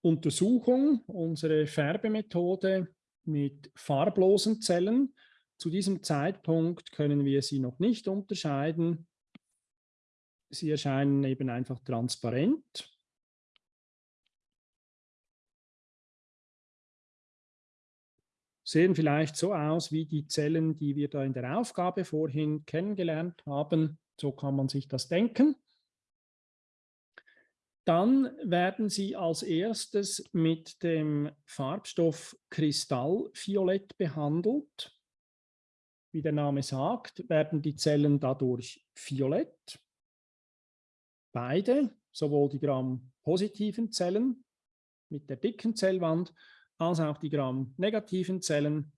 Untersuchung, unsere Färbemethode mit farblosen Zellen. Zu diesem Zeitpunkt können wir sie noch nicht unterscheiden. Sie erscheinen eben einfach transparent. Sehen vielleicht so aus wie die Zellen, die wir da in der Aufgabe vorhin kennengelernt haben. So kann man sich das denken. Dann werden sie als erstes mit dem Farbstoff Kristallviolett behandelt. Wie der Name sagt, werden die Zellen dadurch violett. Beide, sowohl die Gram-positiven Zellen mit der dicken Zellwand, als auch die Gram-negativen Zellen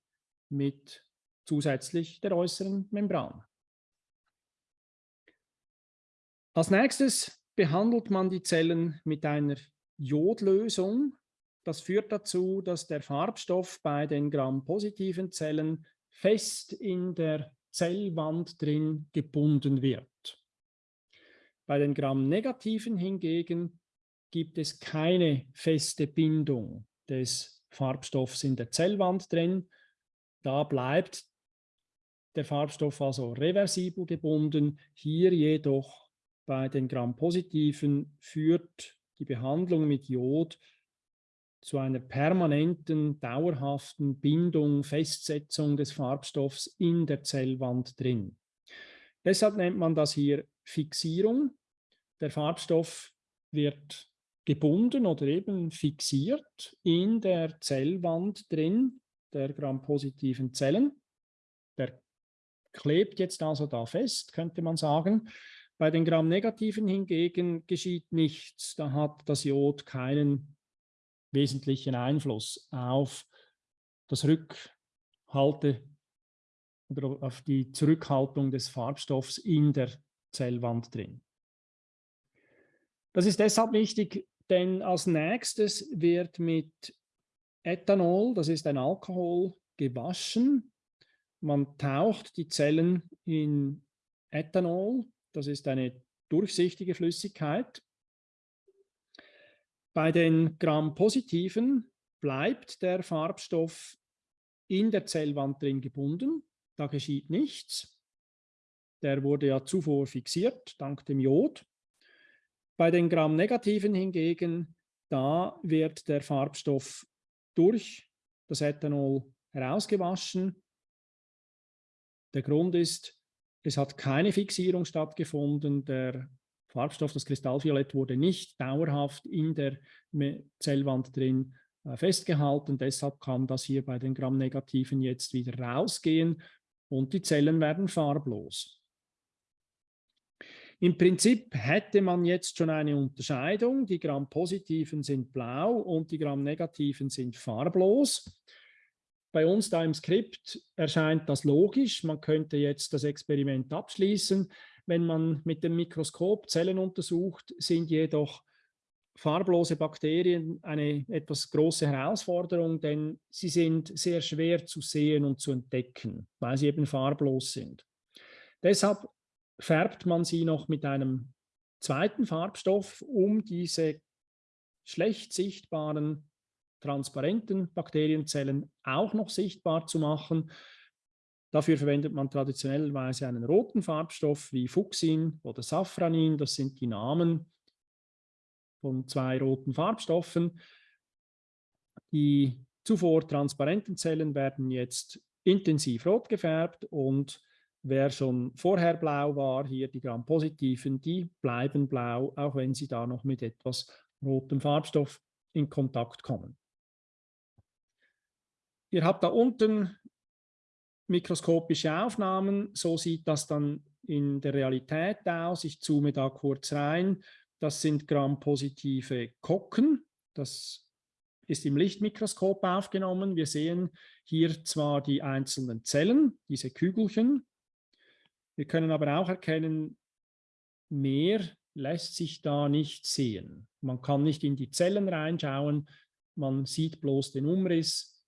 mit zusätzlich der äußeren Membran. Als nächstes behandelt man die Zellen mit einer Jodlösung. Das führt dazu, dass der Farbstoff bei den Gram-positiven Zellen fest in der Zellwand drin gebunden wird. Bei den Gram-negativen hingegen gibt es keine feste Bindung des Farbstoffs in der Zellwand drin. Da bleibt der Farbstoff also reversibel gebunden. Hier jedoch bei den Gram-positiven führt die Behandlung mit Jod zu einer permanenten, dauerhaften Bindung, Festsetzung des Farbstoffs in der Zellwand drin. Deshalb nennt man das hier Fixierung. Der Farbstoff wird gebunden oder eben fixiert in der Zellwand drin der grampositiven Zellen. Der klebt jetzt also da fest, könnte man sagen. Bei den Gram-negativen hingegen geschieht nichts. Da hat das Jod keinen wesentlichen Einfluss auf das Rückhalte oder auf die Zurückhaltung des Farbstoffs in der Zellwand drin. Das ist deshalb wichtig, denn als nächstes wird mit Ethanol, das ist ein Alkohol, gewaschen. Man taucht die Zellen in Ethanol, das ist eine durchsichtige Flüssigkeit. Bei den Gram-positiven bleibt der Farbstoff in der Zellwand drin gebunden. Da geschieht nichts. Der wurde ja zuvor fixiert, dank dem Jod. Bei den Gram-negativen hingegen, da wird der Farbstoff durch das Ethanol herausgewaschen. Der Grund ist, es hat keine Fixierung stattgefunden. Der Farbstoff, das Kristallviolett, wurde nicht dauerhaft in der Zellwand drin äh, festgehalten. Deshalb kann das hier bei den Gram-Negativen jetzt wieder rausgehen und die Zellen werden farblos. Im Prinzip hätte man jetzt schon eine Unterscheidung. Die Gram-Positiven sind blau und die Gram-Negativen sind farblos. Bei uns da im Skript erscheint das logisch. Man könnte jetzt das Experiment abschließen. Wenn man mit dem Mikroskop Zellen untersucht, sind jedoch farblose Bakterien eine etwas große Herausforderung, denn sie sind sehr schwer zu sehen und zu entdecken, weil sie eben farblos sind. Deshalb färbt man sie noch mit einem zweiten Farbstoff, um diese schlecht sichtbaren, transparenten Bakterienzellen auch noch sichtbar zu machen. Dafür verwendet man traditionellerweise einen roten Farbstoff wie Fuchsin oder Safranin. Das sind die Namen von zwei roten Farbstoffen. Die zuvor transparenten Zellen werden jetzt intensiv rot gefärbt und wer schon vorher blau war, hier die Gram-positiven, die bleiben blau, auch wenn sie da noch mit etwas rotem Farbstoff in Kontakt kommen. Ihr habt da unten mikroskopische Aufnahmen, so sieht das dann in der Realität aus. Ich zoome da kurz rein. Das sind Gram-positive Kocken. Das ist im Lichtmikroskop aufgenommen. Wir sehen hier zwar die einzelnen Zellen, diese Kügelchen. Wir können aber auch erkennen, mehr lässt sich da nicht sehen. Man kann nicht in die Zellen reinschauen, man sieht bloß den Umriss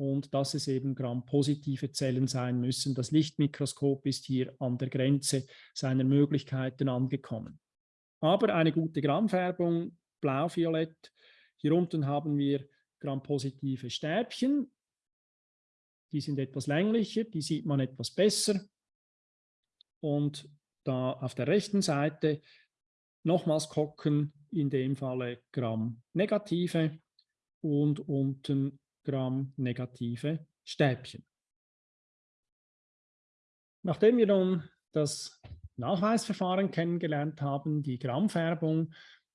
und dass es eben Gram-positive Zellen sein müssen. Das Lichtmikroskop ist hier an der Grenze seiner Möglichkeiten angekommen. Aber eine gute Grammfärbung, blau-violett. Hier unten haben wir Gram-positive Stäbchen. Die sind etwas länglicher, die sieht man etwas besser. Und da auf der rechten Seite nochmals Kocken, in dem Falle Gramm-negative und unten Gramm negative Stäbchen. Nachdem wir nun das Nachweisverfahren kennengelernt haben, die Grammfärbung,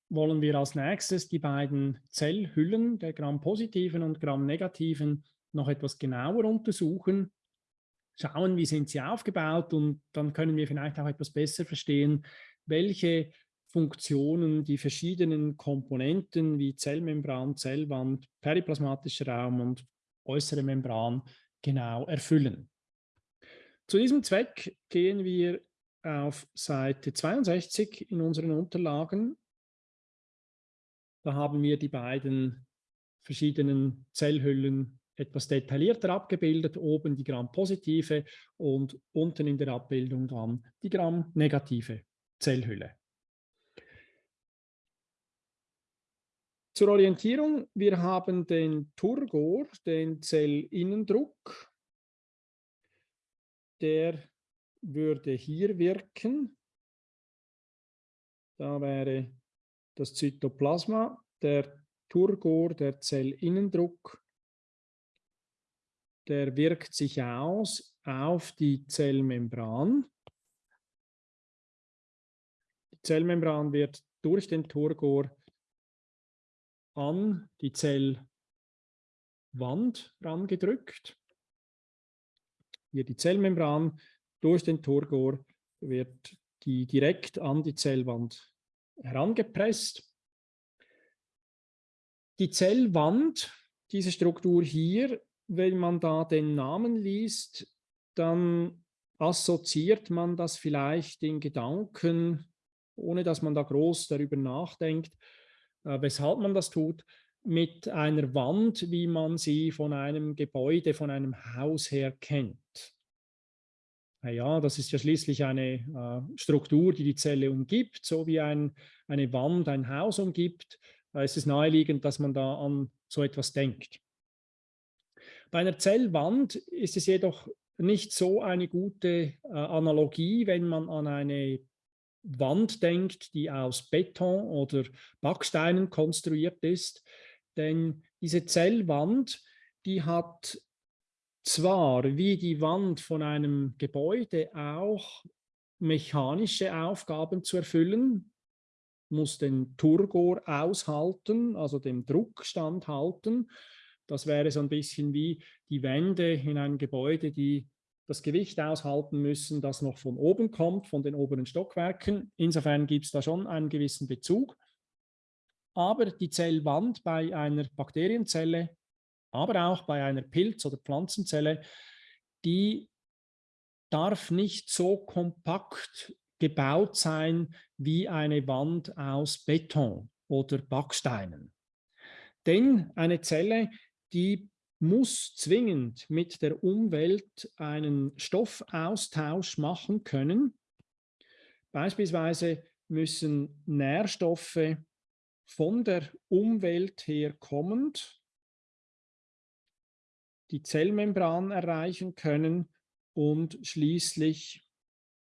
wollen wir als nächstes die beiden Zellhüllen der Gramm-positiven und Gramm-negativen noch etwas genauer untersuchen, schauen, wie sind sie aufgebaut und dann können wir vielleicht auch etwas besser verstehen, welche Funktionen die verschiedenen Komponenten wie Zellmembran, Zellwand, periplasmatischer Raum und äußere Membran genau erfüllen. Zu diesem Zweck gehen wir auf Seite 62 in unseren Unterlagen. Da haben wir die beiden verschiedenen Zellhüllen etwas detaillierter abgebildet, oben die Gram-positive und unten in der Abbildung dann die Gram-negative Zellhülle. Zur Orientierung, wir haben den Turgor, den Zellinnendruck. Der würde hier wirken. Da wäre das Zytoplasma, der Turgor, der Zellinnendruck. Der wirkt sich aus auf die Zellmembran. Die Zellmembran wird durch den Turgor an die Zellwand rangedrückt. Hier die Zellmembran durch den Turgor wird die direkt an die Zellwand herangepresst. Die Zellwand, diese Struktur hier, wenn man da den Namen liest, dann assoziiert man das vielleicht in Gedanken, ohne dass man da groß darüber nachdenkt, weshalb man das tut, mit einer Wand, wie man sie von einem Gebäude, von einem Haus her kennt. Ja, das ist ja schließlich eine äh, Struktur, die die Zelle umgibt, so wie ein, eine Wand ein Haus umgibt. Da ist es naheliegend, dass man da an so etwas denkt. Bei einer Zellwand ist es jedoch nicht so eine gute äh, Analogie, wenn man an eine Wand denkt, die aus Beton oder Backsteinen konstruiert ist. Denn diese Zellwand, die hat zwar wie die Wand von einem Gebäude auch mechanische Aufgaben zu erfüllen, muss den Turgor aushalten, also dem Druck standhalten. Das wäre so ein bisschen wie die Wände in einem Gebäude, die das Gewicht aushalten müssen, das noch von oben kommt, von den oberen Stockwerken. Insofern gibt es da schon einen gewissen Bezug. Aber die Zellwand bei einer Bakterienzelle, aber auch bei einer Pilz- oder Pflanzenzelle, die darf nicht so kompakt gebaut sein wie eine Wand aus Beton oder Backsteinen. Denn eine Zelle, die muss zwingend mit der Umwelt einen Stoffaustausch machen können. Beispielsweise müssen Nährstoffe von der Umwelt her kommend die Zellmembran erreichen können und schließlich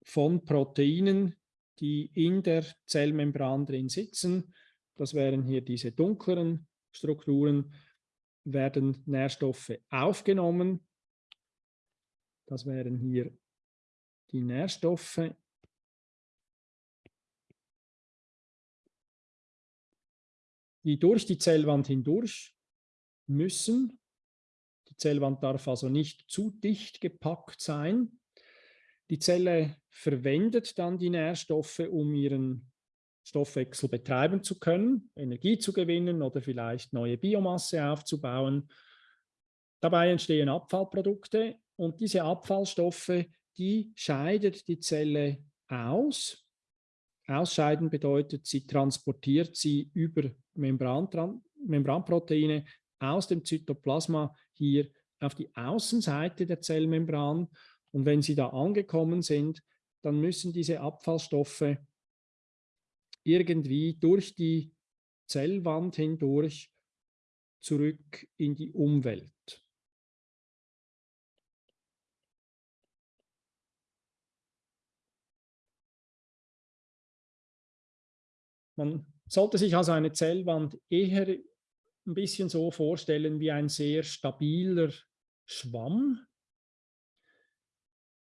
von Proteinen, die in der Zellmembran drin sitzen. Das wären hier diese dunkleren Strukturen werden Nährstoffe aufgenommen Das wären hier die Nährstoffe. die durch die Zellwand hindurch müssen. Die Zellwand darf also nicht zu dicht gepackt sein. Die Zelle verwendet dann die Nährstoffe, um ihren Stoffwechsel betreiben zu können, Energie zu gewinnen oder vielleicht neue Biomasse aufzubauen. Dabei entstehen Abfallprodukte und diese Abfallstoffe, die scheidet die Zelle aus. Ausscheiden bedeutet, sie transportiert sie über Membran, Membranproteine aus dem Zytoplasma hier auf die Außenseite der Zellmembran. Und wenn sie da angekommen sind, dann müssen diese Abfallstoffe irgendwie durch die Zellwand hindurch zurück in die Umwelt. Man sollte sich also eine Zellwand eher ein bisschen so vorstellen wie ein sehr stabiler Schwamm.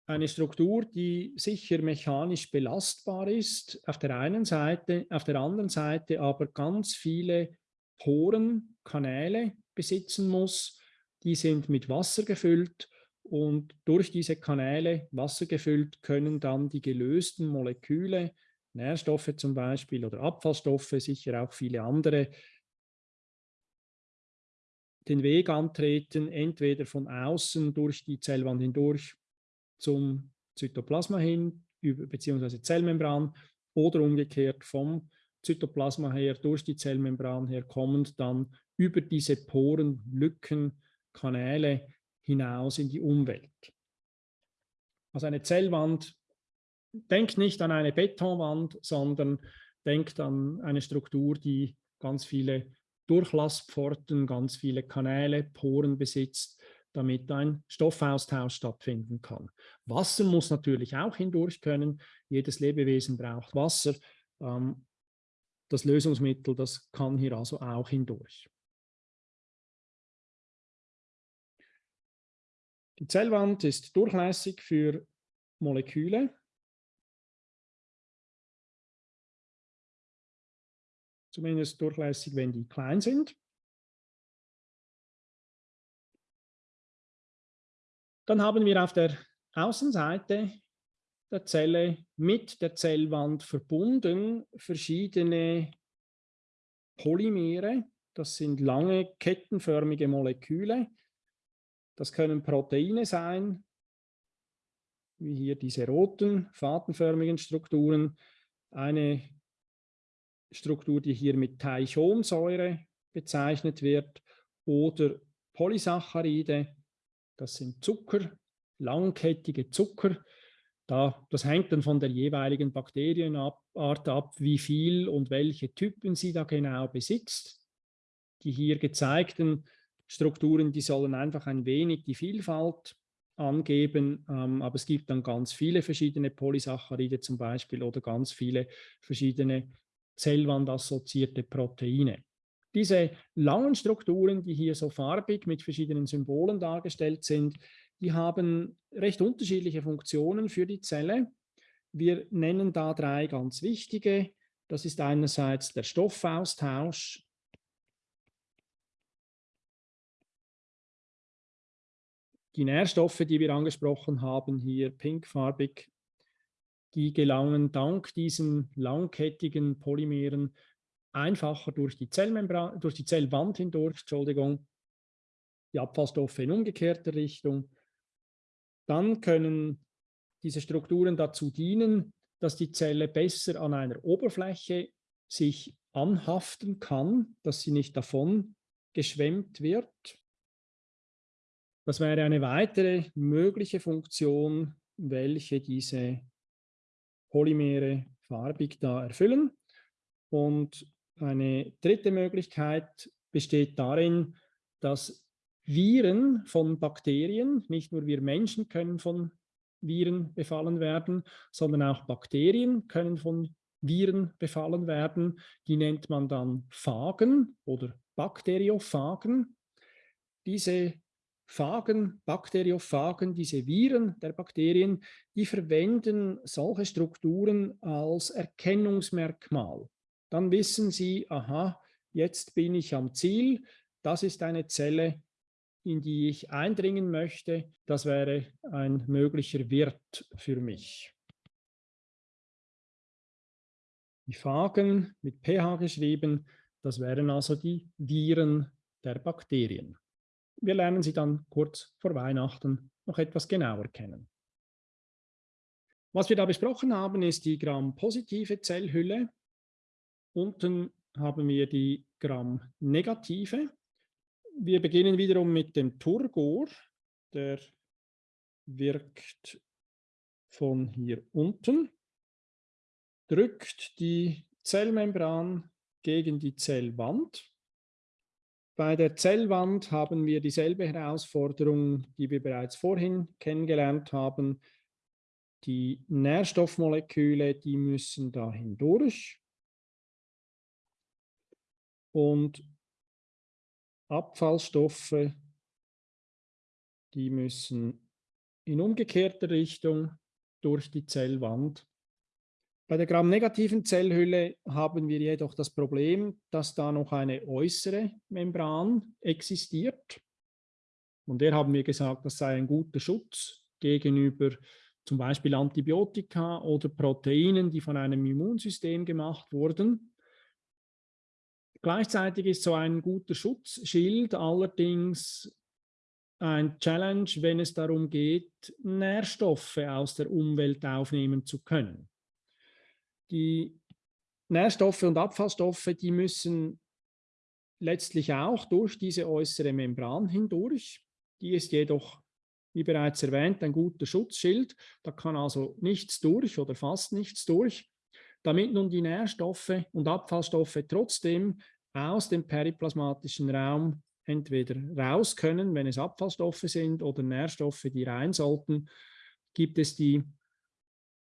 Eine Struktur, die sicher mechanisch belastbar ist, auf der einen Seite, auf der anderen Seite aber ganz viele Poren, Kanäle besitzen muss. Die sind mit Wasser gefüllt und durch diese Kanäle, Wasser gefüllt, können dann die gelösten Moleküle Nährstoffe zum Beispiel oder Abfallstoffe, sicher auch viele andere, den Weg antreten, entweder von außen durch die Zellwand hindurch zum Zytoplasma hin, beziehungsweise Zellmembran, oder umgekehrt vom Zytoplasma her durch die Zellmembran her kommend dann über diese Poren, Lücken, Kanäle hinaus in die Umwelt. Also eine Zellwand denkt nicht an eine Betonwand, sondern denkt an eine Struktur, die ganz viele Durchlauspforten, ganz viele Kanäle, Poren besitzt, damit ein Stoffaustausch stattfinden kann. Wasser muss natürlich auch hindurch können. Jedes Lebewesen braucht Wasser. Ähm, das Lösungsmittel, das kann hier also auch hindurch. Die Zellwand ist durchlässig für Moleküle. zumindest durchlässig, wenn die klein sind. Dann haben wir auf der Außenseite der Zelle mit der Zellwand verbunden verschiedene Polymere. Das sind lange kettenförmige Moleküle. Das können Proteine sein, wie hier diese roten fadenförmigen Strukturen. Eine Struktur, die hier mit Teichonsäure bezeichnet wird, oder Polysaccharide, das sind Zucker, langkettige Zucker. Da, das hängt dann von der jeweiligen Bakterienart ab, wie viel und welche Typen sie da genau besitzt. Die hier gezeigten Strukturen, die sollen einfach ein wenig die Vielfalt angeben, ähm, aber es gibt dann ganz viele verschiedene Polysaccharide zum Beispiel oder ganz viele verschiedene zellwandassoziierte Proteine. Diese langen Strukturen, die hier so farbig mit verschiedenen Symbolen dargestellt sind, die haben recht unterschiedliche Funktionen für die Zelle. Wir nennen da drei ganz wichtige. Das ist einerseits der Stoffaustausch. Die Nährstoffe, die wir angesprochen haben, hier pinkfarbig, die gelangen dank diesen langkettigen Polymeren einfacher durch die Zellmembran, durch die Zellwand hindurch, Entschuldigung, die Abfallstoffe in umgekehrter Richtung. Dann können diese Strukturen dazu dienen, dass die Zelle besser an einer Oberfläche sich anhaften kann, dass sie nicht davon geschwemmt wird. Das wäre eine weitere mögliche Funktion, welche diese Polymere farbig da erfüllen. Und eine dritte Möglichkeit besteht darin, dass Viren von Bakterien, nicht nur wir Menschen können von Viren befallen werden, sondern auch Bakterien können von Viren befallen werden. Die nennt man dann Phagen oder Bakteriophagen. Diese Phagen, Bakteriophagen, diese Viren der Bakterien, die verwenden solche Strukturen als Erkennungsmerkmal. Dann wissen Sie, aha, jetzt bin ich am Ziel, das ist eine Zelle, in die ich eindringen möchte, das wäre ein möglicher Wirt für mich. Die Phagen mit pH geschrieben, das wären also die Viren der Bakterien. Wir lernen sie dann kurz vor Weihnachten noch etwas genauer kennen. Was wir da besprochen haben, ist die Gram-positive Zellhülle. Unten haben wir die Gram-negative. Wir beginnen wiederum mit dem Turgor. Der wirkt von hier unten, drückt die Zellmembran gegen die Zellwand. Bei der Zellwand haben wir dieselbe Herausforderung, die wir bereits vorhin kennengelernt haben. Die Nährstoffmoleküle, die müssen da hindurch. Und Abfallstoffe, die müssen in umgekehrter Richtung durch die Zellwand. Bei der gramnegativen Zellhülle haben wir jedoch das Problem, dass da noch eine äußere Membran existiert. Und der haben wir gesagt, das sei ein guter Schutz gegenüber zum Beispiel Antibiotika oder Proteinen, die von einem Immunsystem gemacht wurden. Gleichzeitig ist so ein guter Schutzschild allerdings ein Challenge, wenn es darum geht, Nährstoffe aus der Umwelt aufnehmen zu können. Die Nährstoffe und Abfallstoffe, die müssen letztlich auch durch diese äußere Membran hindurch. Die ist jedoch, wie bereits erwähnt, ein guter Schutzschild. Da kann also nichts durch oder fast nichts durch. Damit nun die Nährstoffe und Abfallstoffe trotzdem aus dem periplasmatischen Raum entweder raus können, wenn es Abfallstoffe sind oder Nährstoffe, die rein sollten, gibt es die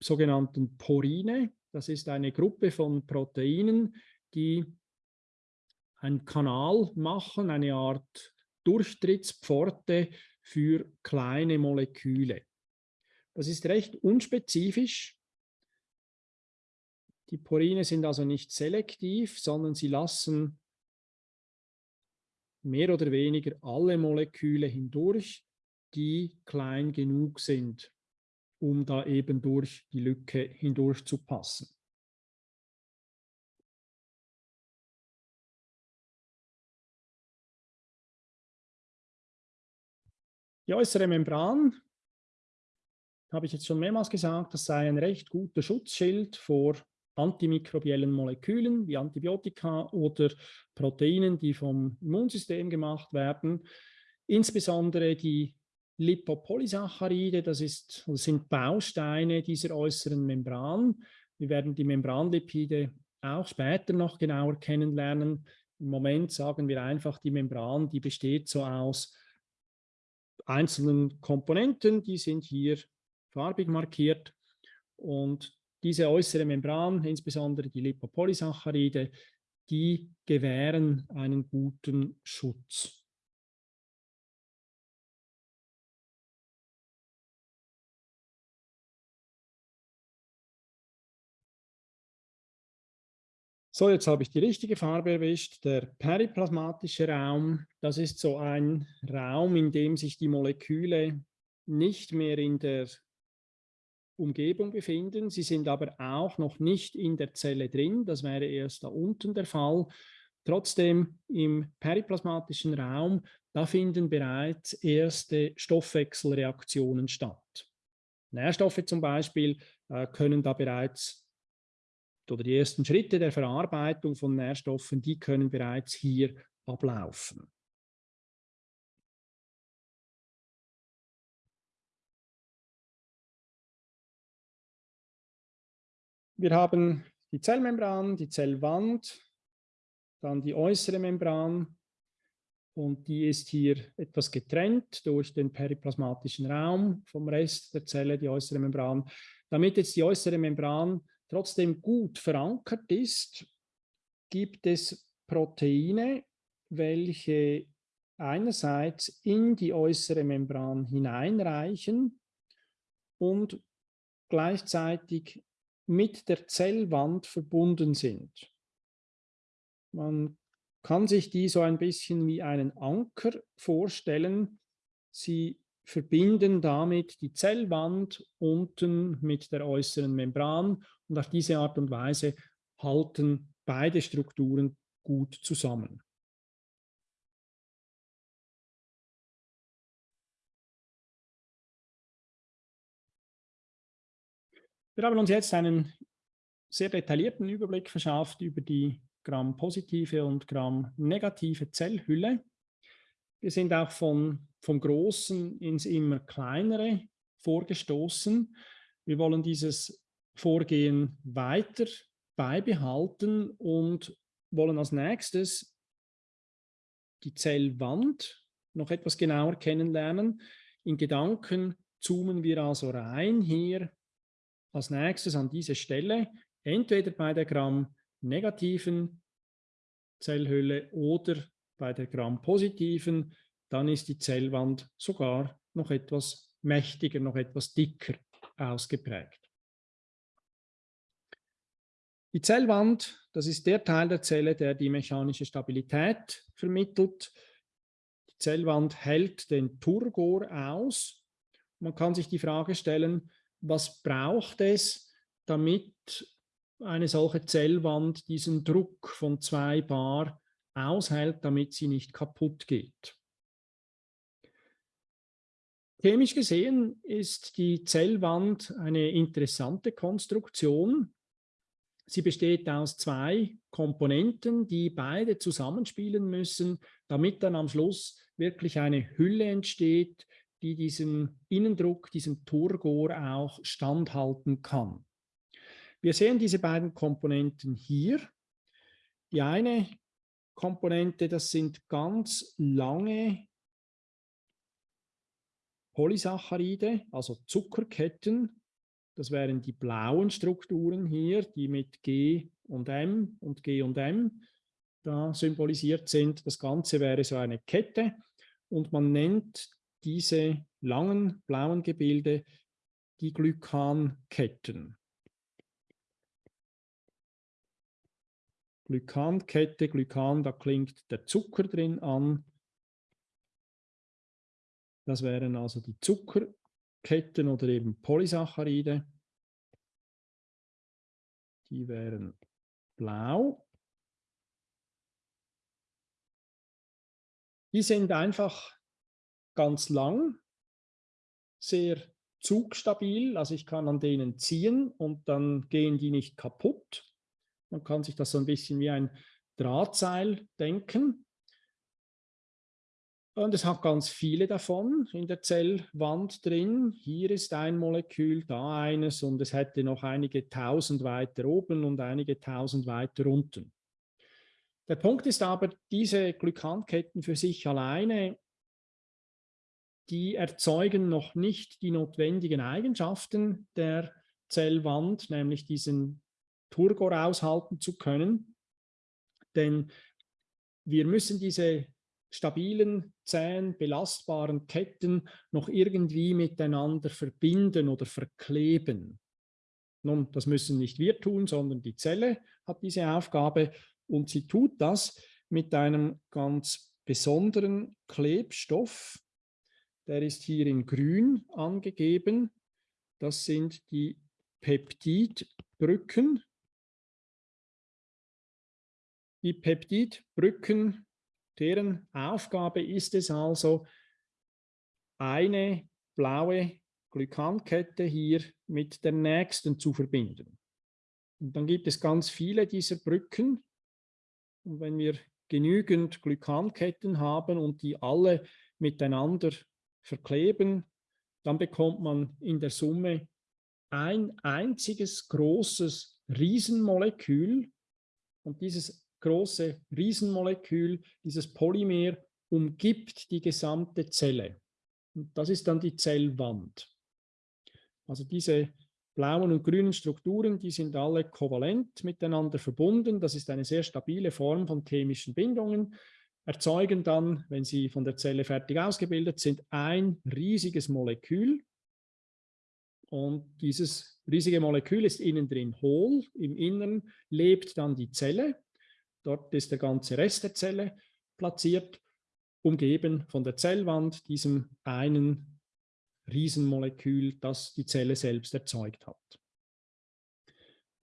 sogenannten Porine. Das ist eine Gruppe von Proteinen, die einen Kanal machen, eine Art Durchtrittspforte für kleine Moleküle. Das ist recht unspezifisch. Die Porine sind also nicht selektiv, sondern sie lassen mehr oder weniger alle Moleküle hindurch, die klein genug sind um da eben durch die Lücke hindurch zu passen. Die äußere Membran, habe ich jetzt schon mehrmals gesagt, das sei ein recht guter Schutzschild vor antimikrobiellen Molekülen wie Antibiotika oder Proteinen, die vom Immunsystem gemacht werden. Insbesondere die Lipopolysaccharide, das, ist, das sind Bausteine dieser äußeren Membran. Wir werden die Membranlipide auch später noch genauer kennenlernen. Im Moment sagen wir einfach, die Membran, die besteht so aus einzelnen Komponenten, die sind hier farbig markiert. Und diese äußere Membran, insbesondere die Lipopolysaccharide, die gewähren einen guten Schutz. So, jetzt habe ich die richtige Farbe erwischt. Der periplasmatische Raum, das ist so ein Raum, in dem sich die Moleküle nicht mehr in der Umgebung befinden. Sie sind aber auch noch nicht in der Zelle drin. Das wäre erst da unten der Fall. Trotzdem im periplasmatischen Raum, da finden bereits erste Stoffwechselreaktionen statt. Nährstoffe zum Beispiel äh, können da bereits oder die ersten Schritte der Verarbeitung von Nährstoffen, die können bereits hier ablaufen. Wir haben die Zellmembran, die Zellwand, dann die äußere Membran und die ist hier etwas getrennt durch den periplasmatischen Raum vom Rest der Zelle, die äußere Membran. Damit jetzt die äußere Membran trotzdem gut verankert ist, gibt es Proteine, welche einerseits in die äußere Membran hineinreichen und gleichzeitig mit der Zellwand verbunden sind. Man kann sich die so ein bisschen wie einen Anker vorstellen. Sie verbinden damit die Zellwand unten mit der äußeren Membran und auf diese Art und Weise halten beide Strukturen gut zusammen. Wir haben uns jetzt einen sehr detaillierten Überblick verschafft über die Gramm-positive und Gramm-negative Zellhülle. Wir sind auch von, vom Großen ins immer kleinere vorgestoßen. Wir wollen dieses Vorgehen weiter beibehalten und wollen als nächstes die Zellwand noch etwas genauer kennenlernen. In Gedanken zoomen wir also rein hier als nächstes an diese Stelle, entweder bei der Gramm-negativen Zellhülle oder bei der Gramm-positiven, dann ist die Zellwand sogar noch etwas mächtiger, noch etwas dicker ausgeprägt. Die Zellwand, das ist der Teil der Zelle, der die mechanische Stabilität vermittelt. Die Zellwand hält den Turgor aus. Man kann sich die Frage stellen, was braucht es, damit eine solche Zellwand diesen Druck von 2 Bar aushält, damit sie nicht kaputt geht. Chemisch gesehen ist die Zellwand eine interessante Konstruktion. Sie besteht aus zwei Komponenten, die beide zusammenspielen müssen, damit dann am Schluss wirklich eine Hülle entsteht, die diesen Innendruck, diesen Turgor auch standhalten kann. Wir sehen diese beiden Komponenten hier. Die eine Komponente, das sind ganz lange Polysaccharide, also Zuckerketten. Das wären die blauen Strukturen hier, die mit G und M und G und M da symbolisiert sind. Das Ganze wäre so eine Kette und man nennt diese langen blauen Gebilde die Glykanketten. Glykankette, Glykan, da klingt der Zucker drin an. Das wären also die Zuckerketten oder eben Polysaccharide. Die wären blau. Die sind einfach ganz lang, sehr zugstabil, also ich kann an denen ziehen und dann gehen die nicht kaputt. Man kann sich das so ein bisschen wie ein Drahtseil denken. Und es hat ganz viele davon in der Zellwand drin. Hier ist ein Molekül, da eines und es hätte noch einige tausend weiter oben und einige tausend weiter unten. Der Punkt ist aber, diese Glykanketten für sich alleine die erzeugen noch nicht die notwendigen Eigenschaften der Zellwand, nämlich diesen Turgor aushalten zu können. Denn wir müssen diese stabilen, zähen, belastbaren Ketten noch irgendwie miteinander verbinden oder verkleben. Nun, das müssen nicht wir tun, sondern die Zelle hat diese Aufgabe und sie tut das mit einem ganz besonderen Klebstoff, der ist hier in grün angegeben. Das sind die Peptidbrücken. Die Peptidbrücken, deren Aufgabe ist es also, eine blaue Glykankette hier mit der nächsten zu verbinden. Und dann gibt es ganz viele dieser Brücken. Und wenn wir genügend Glykanketten haben und die alle miteinander verkleben, dann bekommt man in der Summe ein einziges großes Riesenmolekül und dieses große Riesenmolekül, dieses Polymer, umgibt die gesamte Zelle. Und das ist dann die Zellwand. Also diese blauen und grünen Strukturen, die sind alle kovalent miteinander verbunden. Das ist eine sehr stabile Form von chemischen Bindungen. Erzeugen dann, wenn sie von der Zelle fertig ausgebildet sind, ein riesiges Molekül. Und dieses riesige Molekül ist innen drin hohl. Im Innern lebt dann die Zelle. Dort ist der ganze Rest der Zelle platziert, umgeben von der Zellwand, diesem einen Riesenmolekül, das die Zelle selbst erzeugt hat.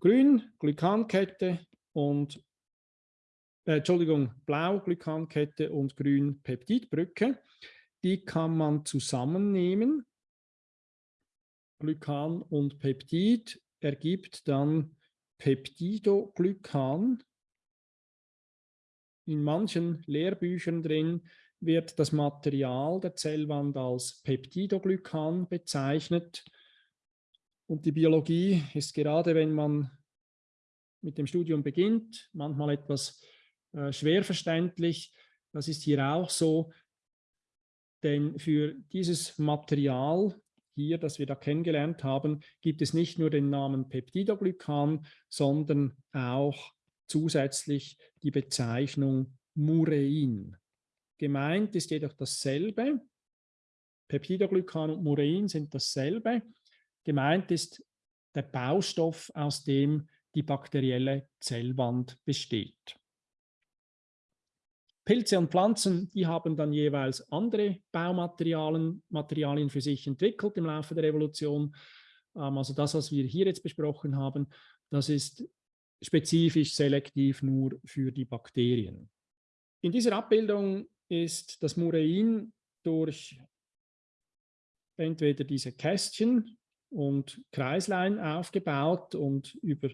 Grün, Glykankette und äh, Entschuldigung, blau Glykankette und grün Peptidbrücke. Die kann man zusammennehmen. Glykan und Peptid ergibt dann Peptidoglykan. In manchen Lehrbüchern drin wird das Material der Zellwand als Peptidoglykan bezeichnet. Und die Biologie ist gerade, wenn man mit dem Studium beginnt, manchmal etwas äh, schwer verständlich. Das ist hier auch so, denn für dieses Material hier, das wir da kennengelernt haben, gibt es nicht nur den Namen Peptidoglykan, sondern auch zusätzlich die Bezeichnung Murein. Gemeint ist jedoch dasselbe. Peptidoglykan und Murein sind dasselbe. Gemeint ist der Baustoff, aus dem die bakterielle Zellwand besteht. Pilze und Pflanzen, die haben dann jeweils andere Baumaterialien Materialien für sich entwickelt im Laufe der Evolution. Ähm, also das, was wir hier jetzt besprochen haben, das ist spezifisch selektiv nur für die Bakterien. In dieser Abbildung ist das Murein durch entweder diese Kästchen und Kreislein aufgebaut und über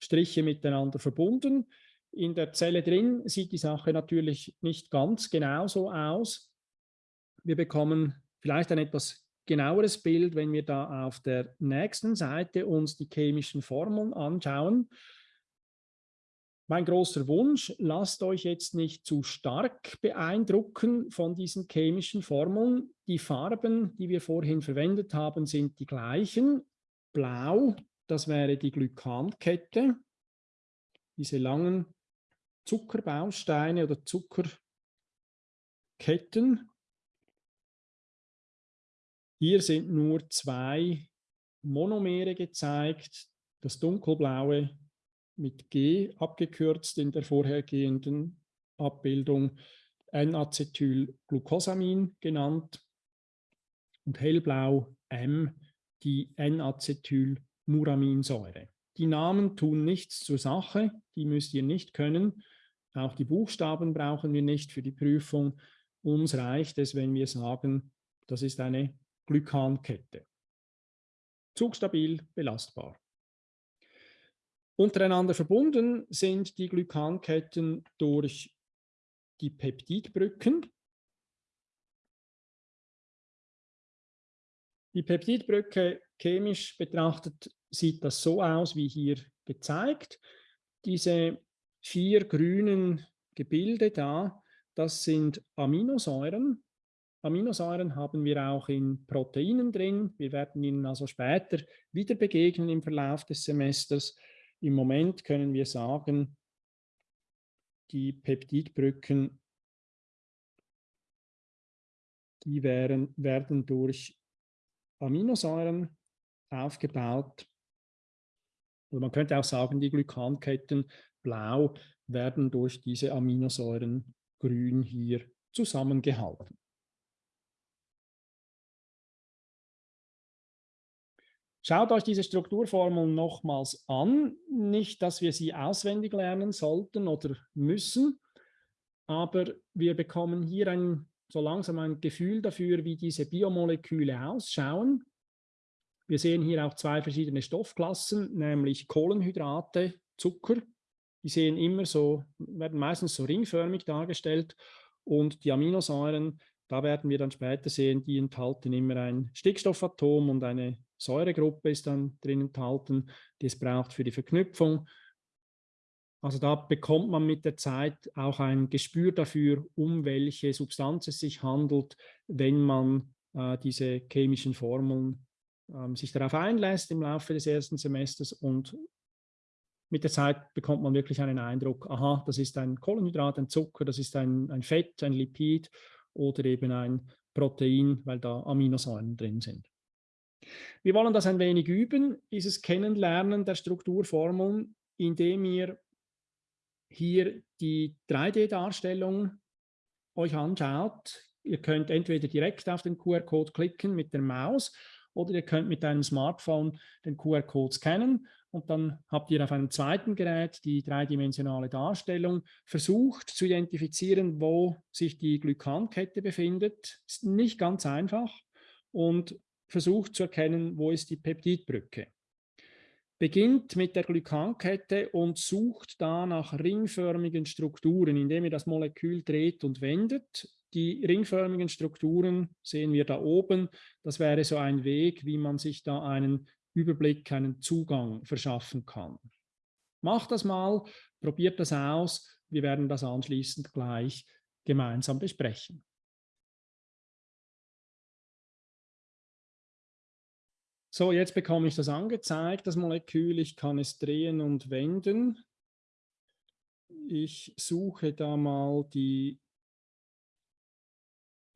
Striche miteinander verbunden. In der Zelle drin sieht die Sache natürlich nicht ganz genauso aus. Wir bekommen vielleicht ein etwas genaueres Bild, wenn wir da auf der nächsten Seite uns die chemischen Formeln anschauen. Mein großer Wunsch, lasst euch jetzt nicht zu stark beeindrucken von diesen chemischen Formeln. Die Farben, die wir vorhin verwendet haben, sind die gleichen. Blau, das wäre die Glykankette. Diese langen Zuckerbausteine oder Zuckerketten. Hier sind nur zwei Monomere gezeigt. Das dunkelblaue mit G abgekürzt in der vorhergehenden Abbildung N-Acetylglucosamin genannt und hellblau M die N-Acetylmuraminsäure. Die Namen tun nichts zur Sache, die müsst ihr nicht können. Auch die Buchstaben brauchen wir nicht für die Prüfung. Uns reicht es, wenn wir sagen, das ist eine Glykankette. Zugstabil, belastbar. Untereinander verbunden sind die Glykanketten durch die Peptidbrücken. Die Peptidbrücke chemisch betrachtet sieht das so aus, wie hier gezeigt. Diese vier grünen Gebilde da, das sind Aminosäuren. Aminosäuren haben wir auch in Proteinen drin. Wir werden ihnen also später wieder begegnen im Verlauf des Semesters. Im Moment können wir sagen, die Peptidbrücken, die werden, werden durch Aminosäuren aufgebaut. Oder man könnte auch sagen, die Glykanketten blau werden durch diese Aminosäuren grün hier zusammengehalten. Schaut euch diese Strukturformeln nochmals an. Nicht, dass wir sie auswendig lernen sollten oder müssen, aber wir bekommen hier ein, so langsam ein Gefühl dafür, wie diese Biomoleküle ausschauen. Wir sehen hier auch zwei verschiedene Stoffklassen, nämlich Kohlenhydrate, Zucker. Die sehen immer so, werden meistens so ringförmig dargestellt und die Aminosäuren, da werden wir dann später sehen, die enthalten immer ein Stickstoffatom und eine Säuregruppe ist dann drin enthalten, die es braucht für die Verknüpfung. Also da bekommt man mit der Zeit auch ein Gespür dafür, um welche Substanz es sich handelt, wenn man äh, diese chemischen Formeln äh, sich darauf einlässt im Laufe des ersten Semesters und mit der Zeit bekommt man wirklich einen Eindruck, aha, das ist ein Kohlenhydrat, ein Zucker, das ist ein, ein Fett, ein Lipid oder eben ein Protein, weil da Aminosäuren drin sind. Wir wollen das ein wenig üben, dieses Kennenlernen der Strukturformeln, indem ihr hier die 3D-Darstellung euch anschaut. Ihr könnt entweder direkt auf den QR-Code klicken mit der Maus oder ihr könnt mit einem Smartphone den QR-Code scannen und dann habt ihr auf einem zweiten Gerät die dreidimensionale Darstellung versucht zu identifizieren, wo sich die Glykankette befindet. Ist nicht ganz einfach und versucht zu erkennen, wo ist die Peptidbrücke. Beginnt mit der Glykankette und sucht da nach ringförmigen Strukturen, indem ihr das Molekül dreht und wendet. Die ringförmigen Strukturen sehen wir da oben. Das wäre so ein Weg, wie man sich da einen Überblick, einen Zugang verschaffen kann. Macht das mal, probiert das aus. Wir werden das anschließend gleich gemeinsam besprechen. So, jetzt bekomme ich das angezeigt, das Molekül. Ich kann es drehen und wenden. Ich suche da mal die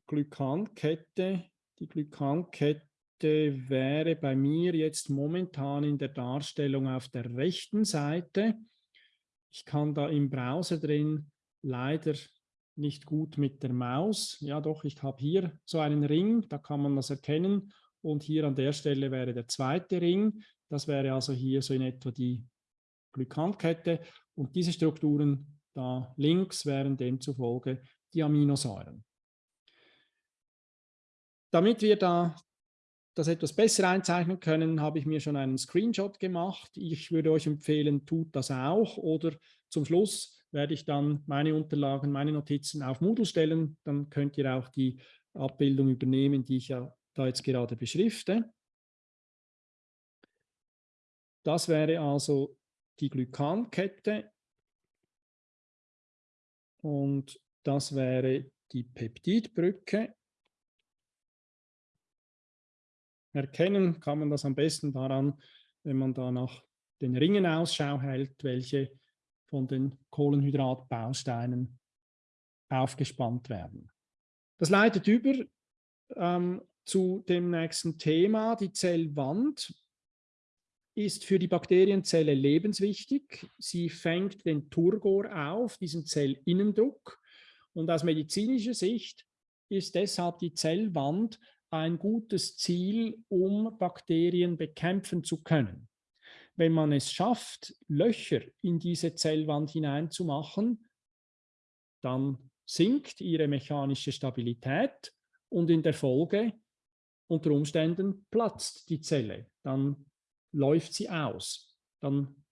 Glykankette. Die Glykankette wäre bei mir jetzt momentan in der Darstellung auf der rechten Seite. Ich kann da im Browser drin leider nicht gut mit der Maus. Ja doch, ich habe hier so einen Ring, da kann man das erkennen. Und hier an der Stelle wäre der zweite Ring. Das wäre also hier so in etwa die Glykankette. Und diese Strukturen da links wären demzufolge die Aminosäuren. Damit wir da das etwas besser einzeichnen können, habe ich mir schon einen Screenshot gemacht. Ich würde euch empfehlen, tut das auch oder zum Schluss werde ich dann meine Unterlagen, meine Notizen auf Moodle stellen. Dann könnt ihr auch die Abbildung übernehmen, die ich ja da jetzt gerade beschrifte. Das wäre also die Glykankette und das wäre die Peptidbrücke. Erkennen kann man das am besten daran, wenn man da nach den Ringen Ausschau hält, welche von den Kohlenhydratbausteinen aufgespannt werden. Das leitet über ähm, zu dem nächsten Thema. Die Zellwand ist für die Bakterienzelle lebenswichtig. Sie fängt den Turgor auf, diesen Zellinnendruck. Und aus medizinischer Sicht ist deshalb die Zellwand ein gutes Ziel, um Bakterien bekämpfen zu können. Wenn man es schafft, Löcher in diese Zellwand hineinzumachen, dann sinkt ihre mechanische Stabilität und in der Folge unter Umständen platzt die Zelle. Dann läuft sie aus. Dann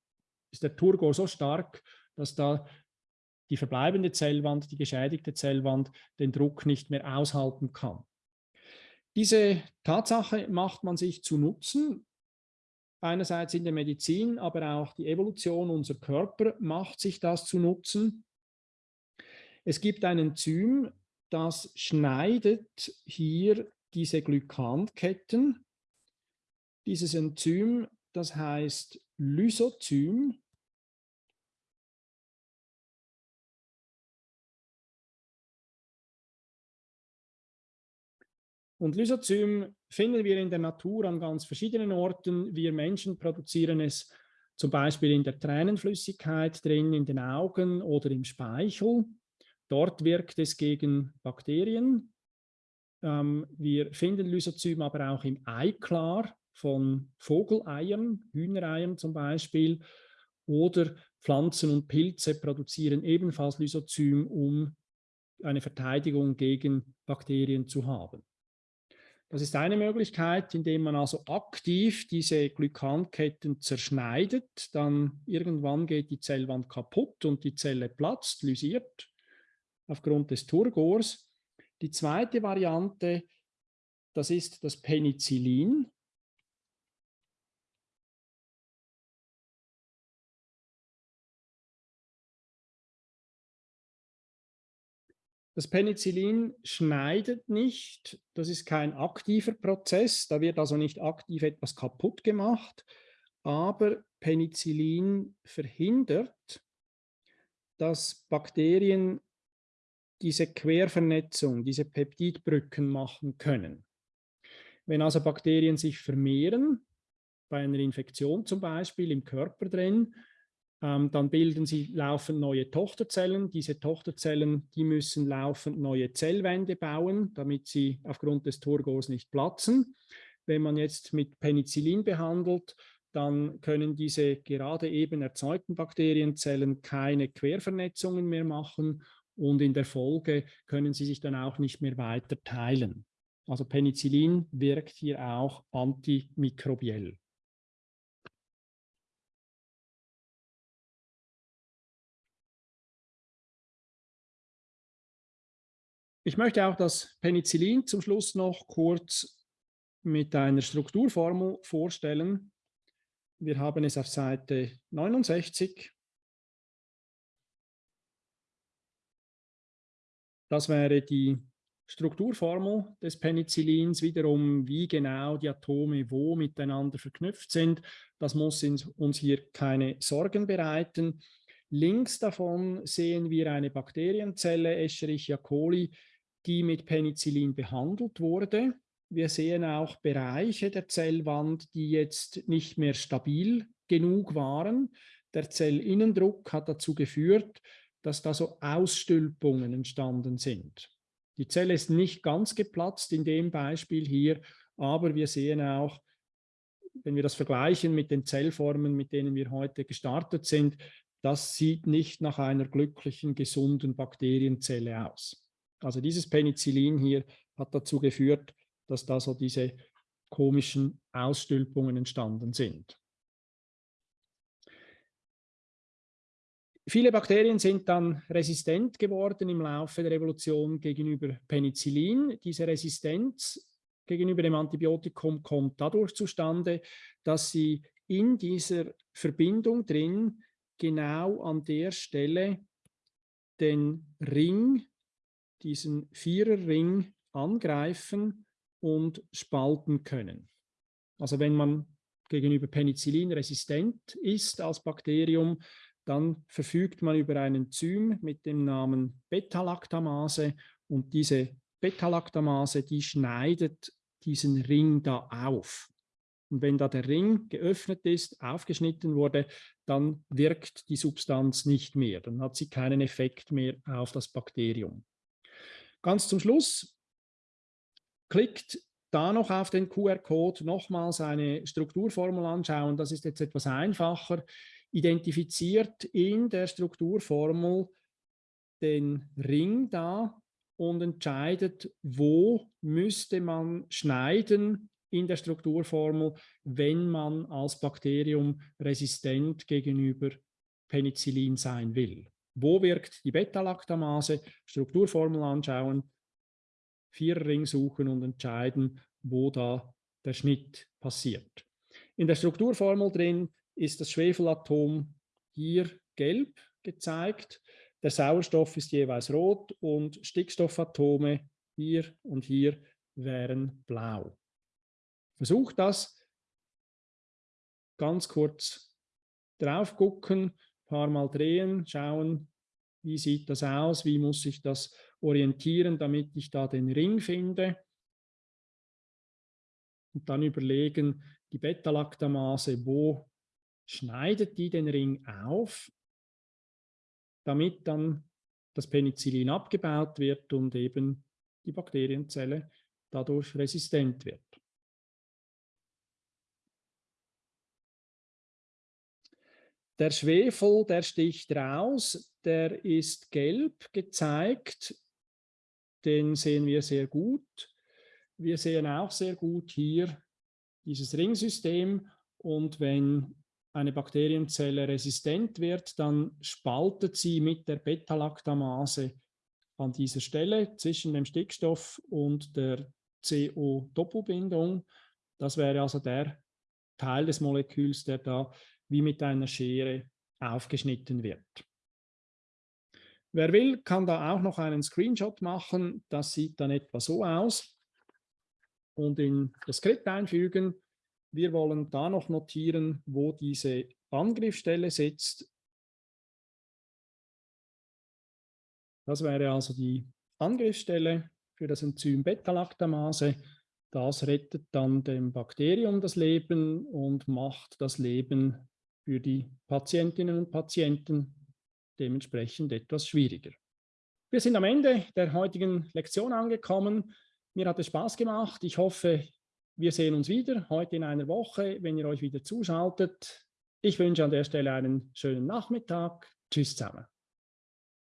ist der Turgor so stark, dass da die verbleibende Zellwand, die geschädigte Zellwand, den Druck nicht mehr aushalten kann. Diese Tatsache macht man sich zu Nutzen, einerseits in der Medizin, aber auch die Evolution unserer Körper macht sich das zu Nutzen. Es gibt ein Enzym, das schneidet hier diese Glykanketten. Dieses Enzym, das heißt Lysozym, Und Lysozym finden wir in der Natur an ganz verschiedenen Orten. Wir Menschen produzieren es zum Beispiel in der Tränenflüssigkeit drin, in den Augen oder im Speichel. Dort wirkt es gegen Bakterien. Ähm, wir finden Lysozym aber auch im Eiklar von Vogeleiern, Hühnereiern zum Beispiel. Oder Pflanzen und Pilze produzieren ebenfalls Lysozym, um eine Verteidigung gegen Bakterien zu haben. Das ist eine Möglichkeit, indem man also aktiv diese Glykanketten zerschneidet. Dann irgendwann geht die Zellwand kaputt und die Zelle platzt, lysiert aufgrund des Turgors. Die zweite Variante, das ist das Penicillin. Das Penicillin schneidet nicht, das ist kein aktiver Prozess, da wird also nicht aktiv etwas kaputt gemacht, aber Penicillin verhindert, dass Bakterien diese Quervernetzung, diese Peptidbrücken machen können. Wenn also Bakterien sich vermehren, bei einer Infektion zum Beispiel im Körper drin, ähm, dann bilden sie laufend neue Tochterzellen. Diese Tochterzellen, die müssen laufend neue Zellwände bauen, damit sie aufgrund des Turgors nicht platzen. Wenn man jetzt mit Penicillin behandelt, dann können diese gerade eben erzeugten Bakterienzellen keine Quervernetzungen mehr machen und in der Folge können sie sich dann auch nicht mehr weiter teilen. Also Penicillin wirkt hier auch antimikrobiell. Ich möchte auch das Penicillin zum Schluss noch kurz mit einer Strukturformel vorstellen. Wir haben es auf Seite 69. Das wäre die Strukturformel des Penicillins, wiederum wie genau die Atome wo miteinander verknüpft sind. Das muss uns hier keine Sorgen bereiten. Links davon sehen wir eine Bakterienzelle, Escherichia coli, die mit Penicillin behandelt wurde. Wir sehen auch Bereiche der Zellwand, die jetzt nicht mehr stabil genug waren. Der Zellinnendruck hat dazu geführt, dass da so Ausstülpungen entstanden sind. Die Zelle ist nicht ganz geplatzt in dem Beispiel hier, aber wir sehen auch, wenn wir das vergleichen mit den Zellformen, mit denen wir heute gestartet sind, das sieht nicht nach einer glücklichen, gesunden Bakterienzelle aus. Also dieses Penicillin hier hat dazu geführt, dass da so diese komischen Ausstülpungen entstanden sind. Viele Bakterien sind dann resistent geworden im Laufe der Evolution gegenüber Penicillin. Diese Resistenz gegenüber dem Antibiotikum kommt dadurch zustande, dass sie in dieser Verbindung drin genau an der Stelle den Ring diesen Viererring angreifen und spalten können. Also wenn man gegenüber Penicillin resistent ist als Bakterium, dann verfügt man über ein Enzym mit dem Namen Beta-Lactamase und diese Beta-Lactamase, die schneidet diesen Ring da auf. Und wenn da der Ring geöffnet ist, aufgeschnitten wurde, dann wirkt die Substanz nicht mehr. Dann hat sie keinen Effekt mehr auf das Bakterium. Ganz zum Schluss klickt da noch auf den QR-Code, nochmals eine Strukturformel anschauen. Das ist jetzt etwas einfacher. Identifiziert in der Strukturformel den Ring da und entscheidet, wo müsste man schneiden in der Strukturformel, wenn man als Bakterium resistent gegenüber Penicillin sein will. Wo wirkt die Beta-Lactamase? Strukturformel anschauen, Viererring suchen und entscheiden, wo da der Schnitt passiert. In der Strukturformel drin ist das Schwefelatom hier gelb gezeigt. Der Sauerstoff ist jeweils rot und Stickstoffatome hier und hier wären blau. Versucht das ganz kurz drauf gucken paar Mal drehen, schauen, wie sieht das aus, wie muss ich das orientieren, damit ich da den Ring finde. Und dann überlegen, die Beta-Lactamase, wo schneidet die den Ring auf, damit dann das Penicillin abgebaut wird und eben die Bakterienzelle dadurch resistent wird. Der Schwefel, der sticht raus, der ist gelb gezeigt. Den sehen wir sehr gut. Wir sehen auch sehr gut hier dieses Ringsystem und wenn eine Bakterienzelle resistent wird, dann spaltet sie mit der Beta-Lactamase an dieser Stelle zwischen dem Stickstoff und der CO-Doppelbindung. Das wäre also der Teil des Moleküls, der da wie mit einer Schere aufgeschnitten wird. Wer will, kann da auch noch einen Screenshot machen. Das sieht dann etwa so aus. Und in das Skript einfügen. wir wollen da noch notieren, wo diese Angriffsstelle sitzt. Das wäre also die Angriffsstelle für das Enzym Beta-Lactamase. Das rettet dann dem Bakterium das Leben und macht das Leben für die Patientinnen und Patienten dementsprechend etwas schwieriger. Wir sind am Ende der heutigen Lektion angekommen. Mir hat es Spaß gemacht. Ich hoffe, wir sehen uns wieder heute in einer Woche, wenn ihr euch wieder zuschaltet. Ich wünsche an der Stelle einen schönen Nachmittag. Tschüss zusammen.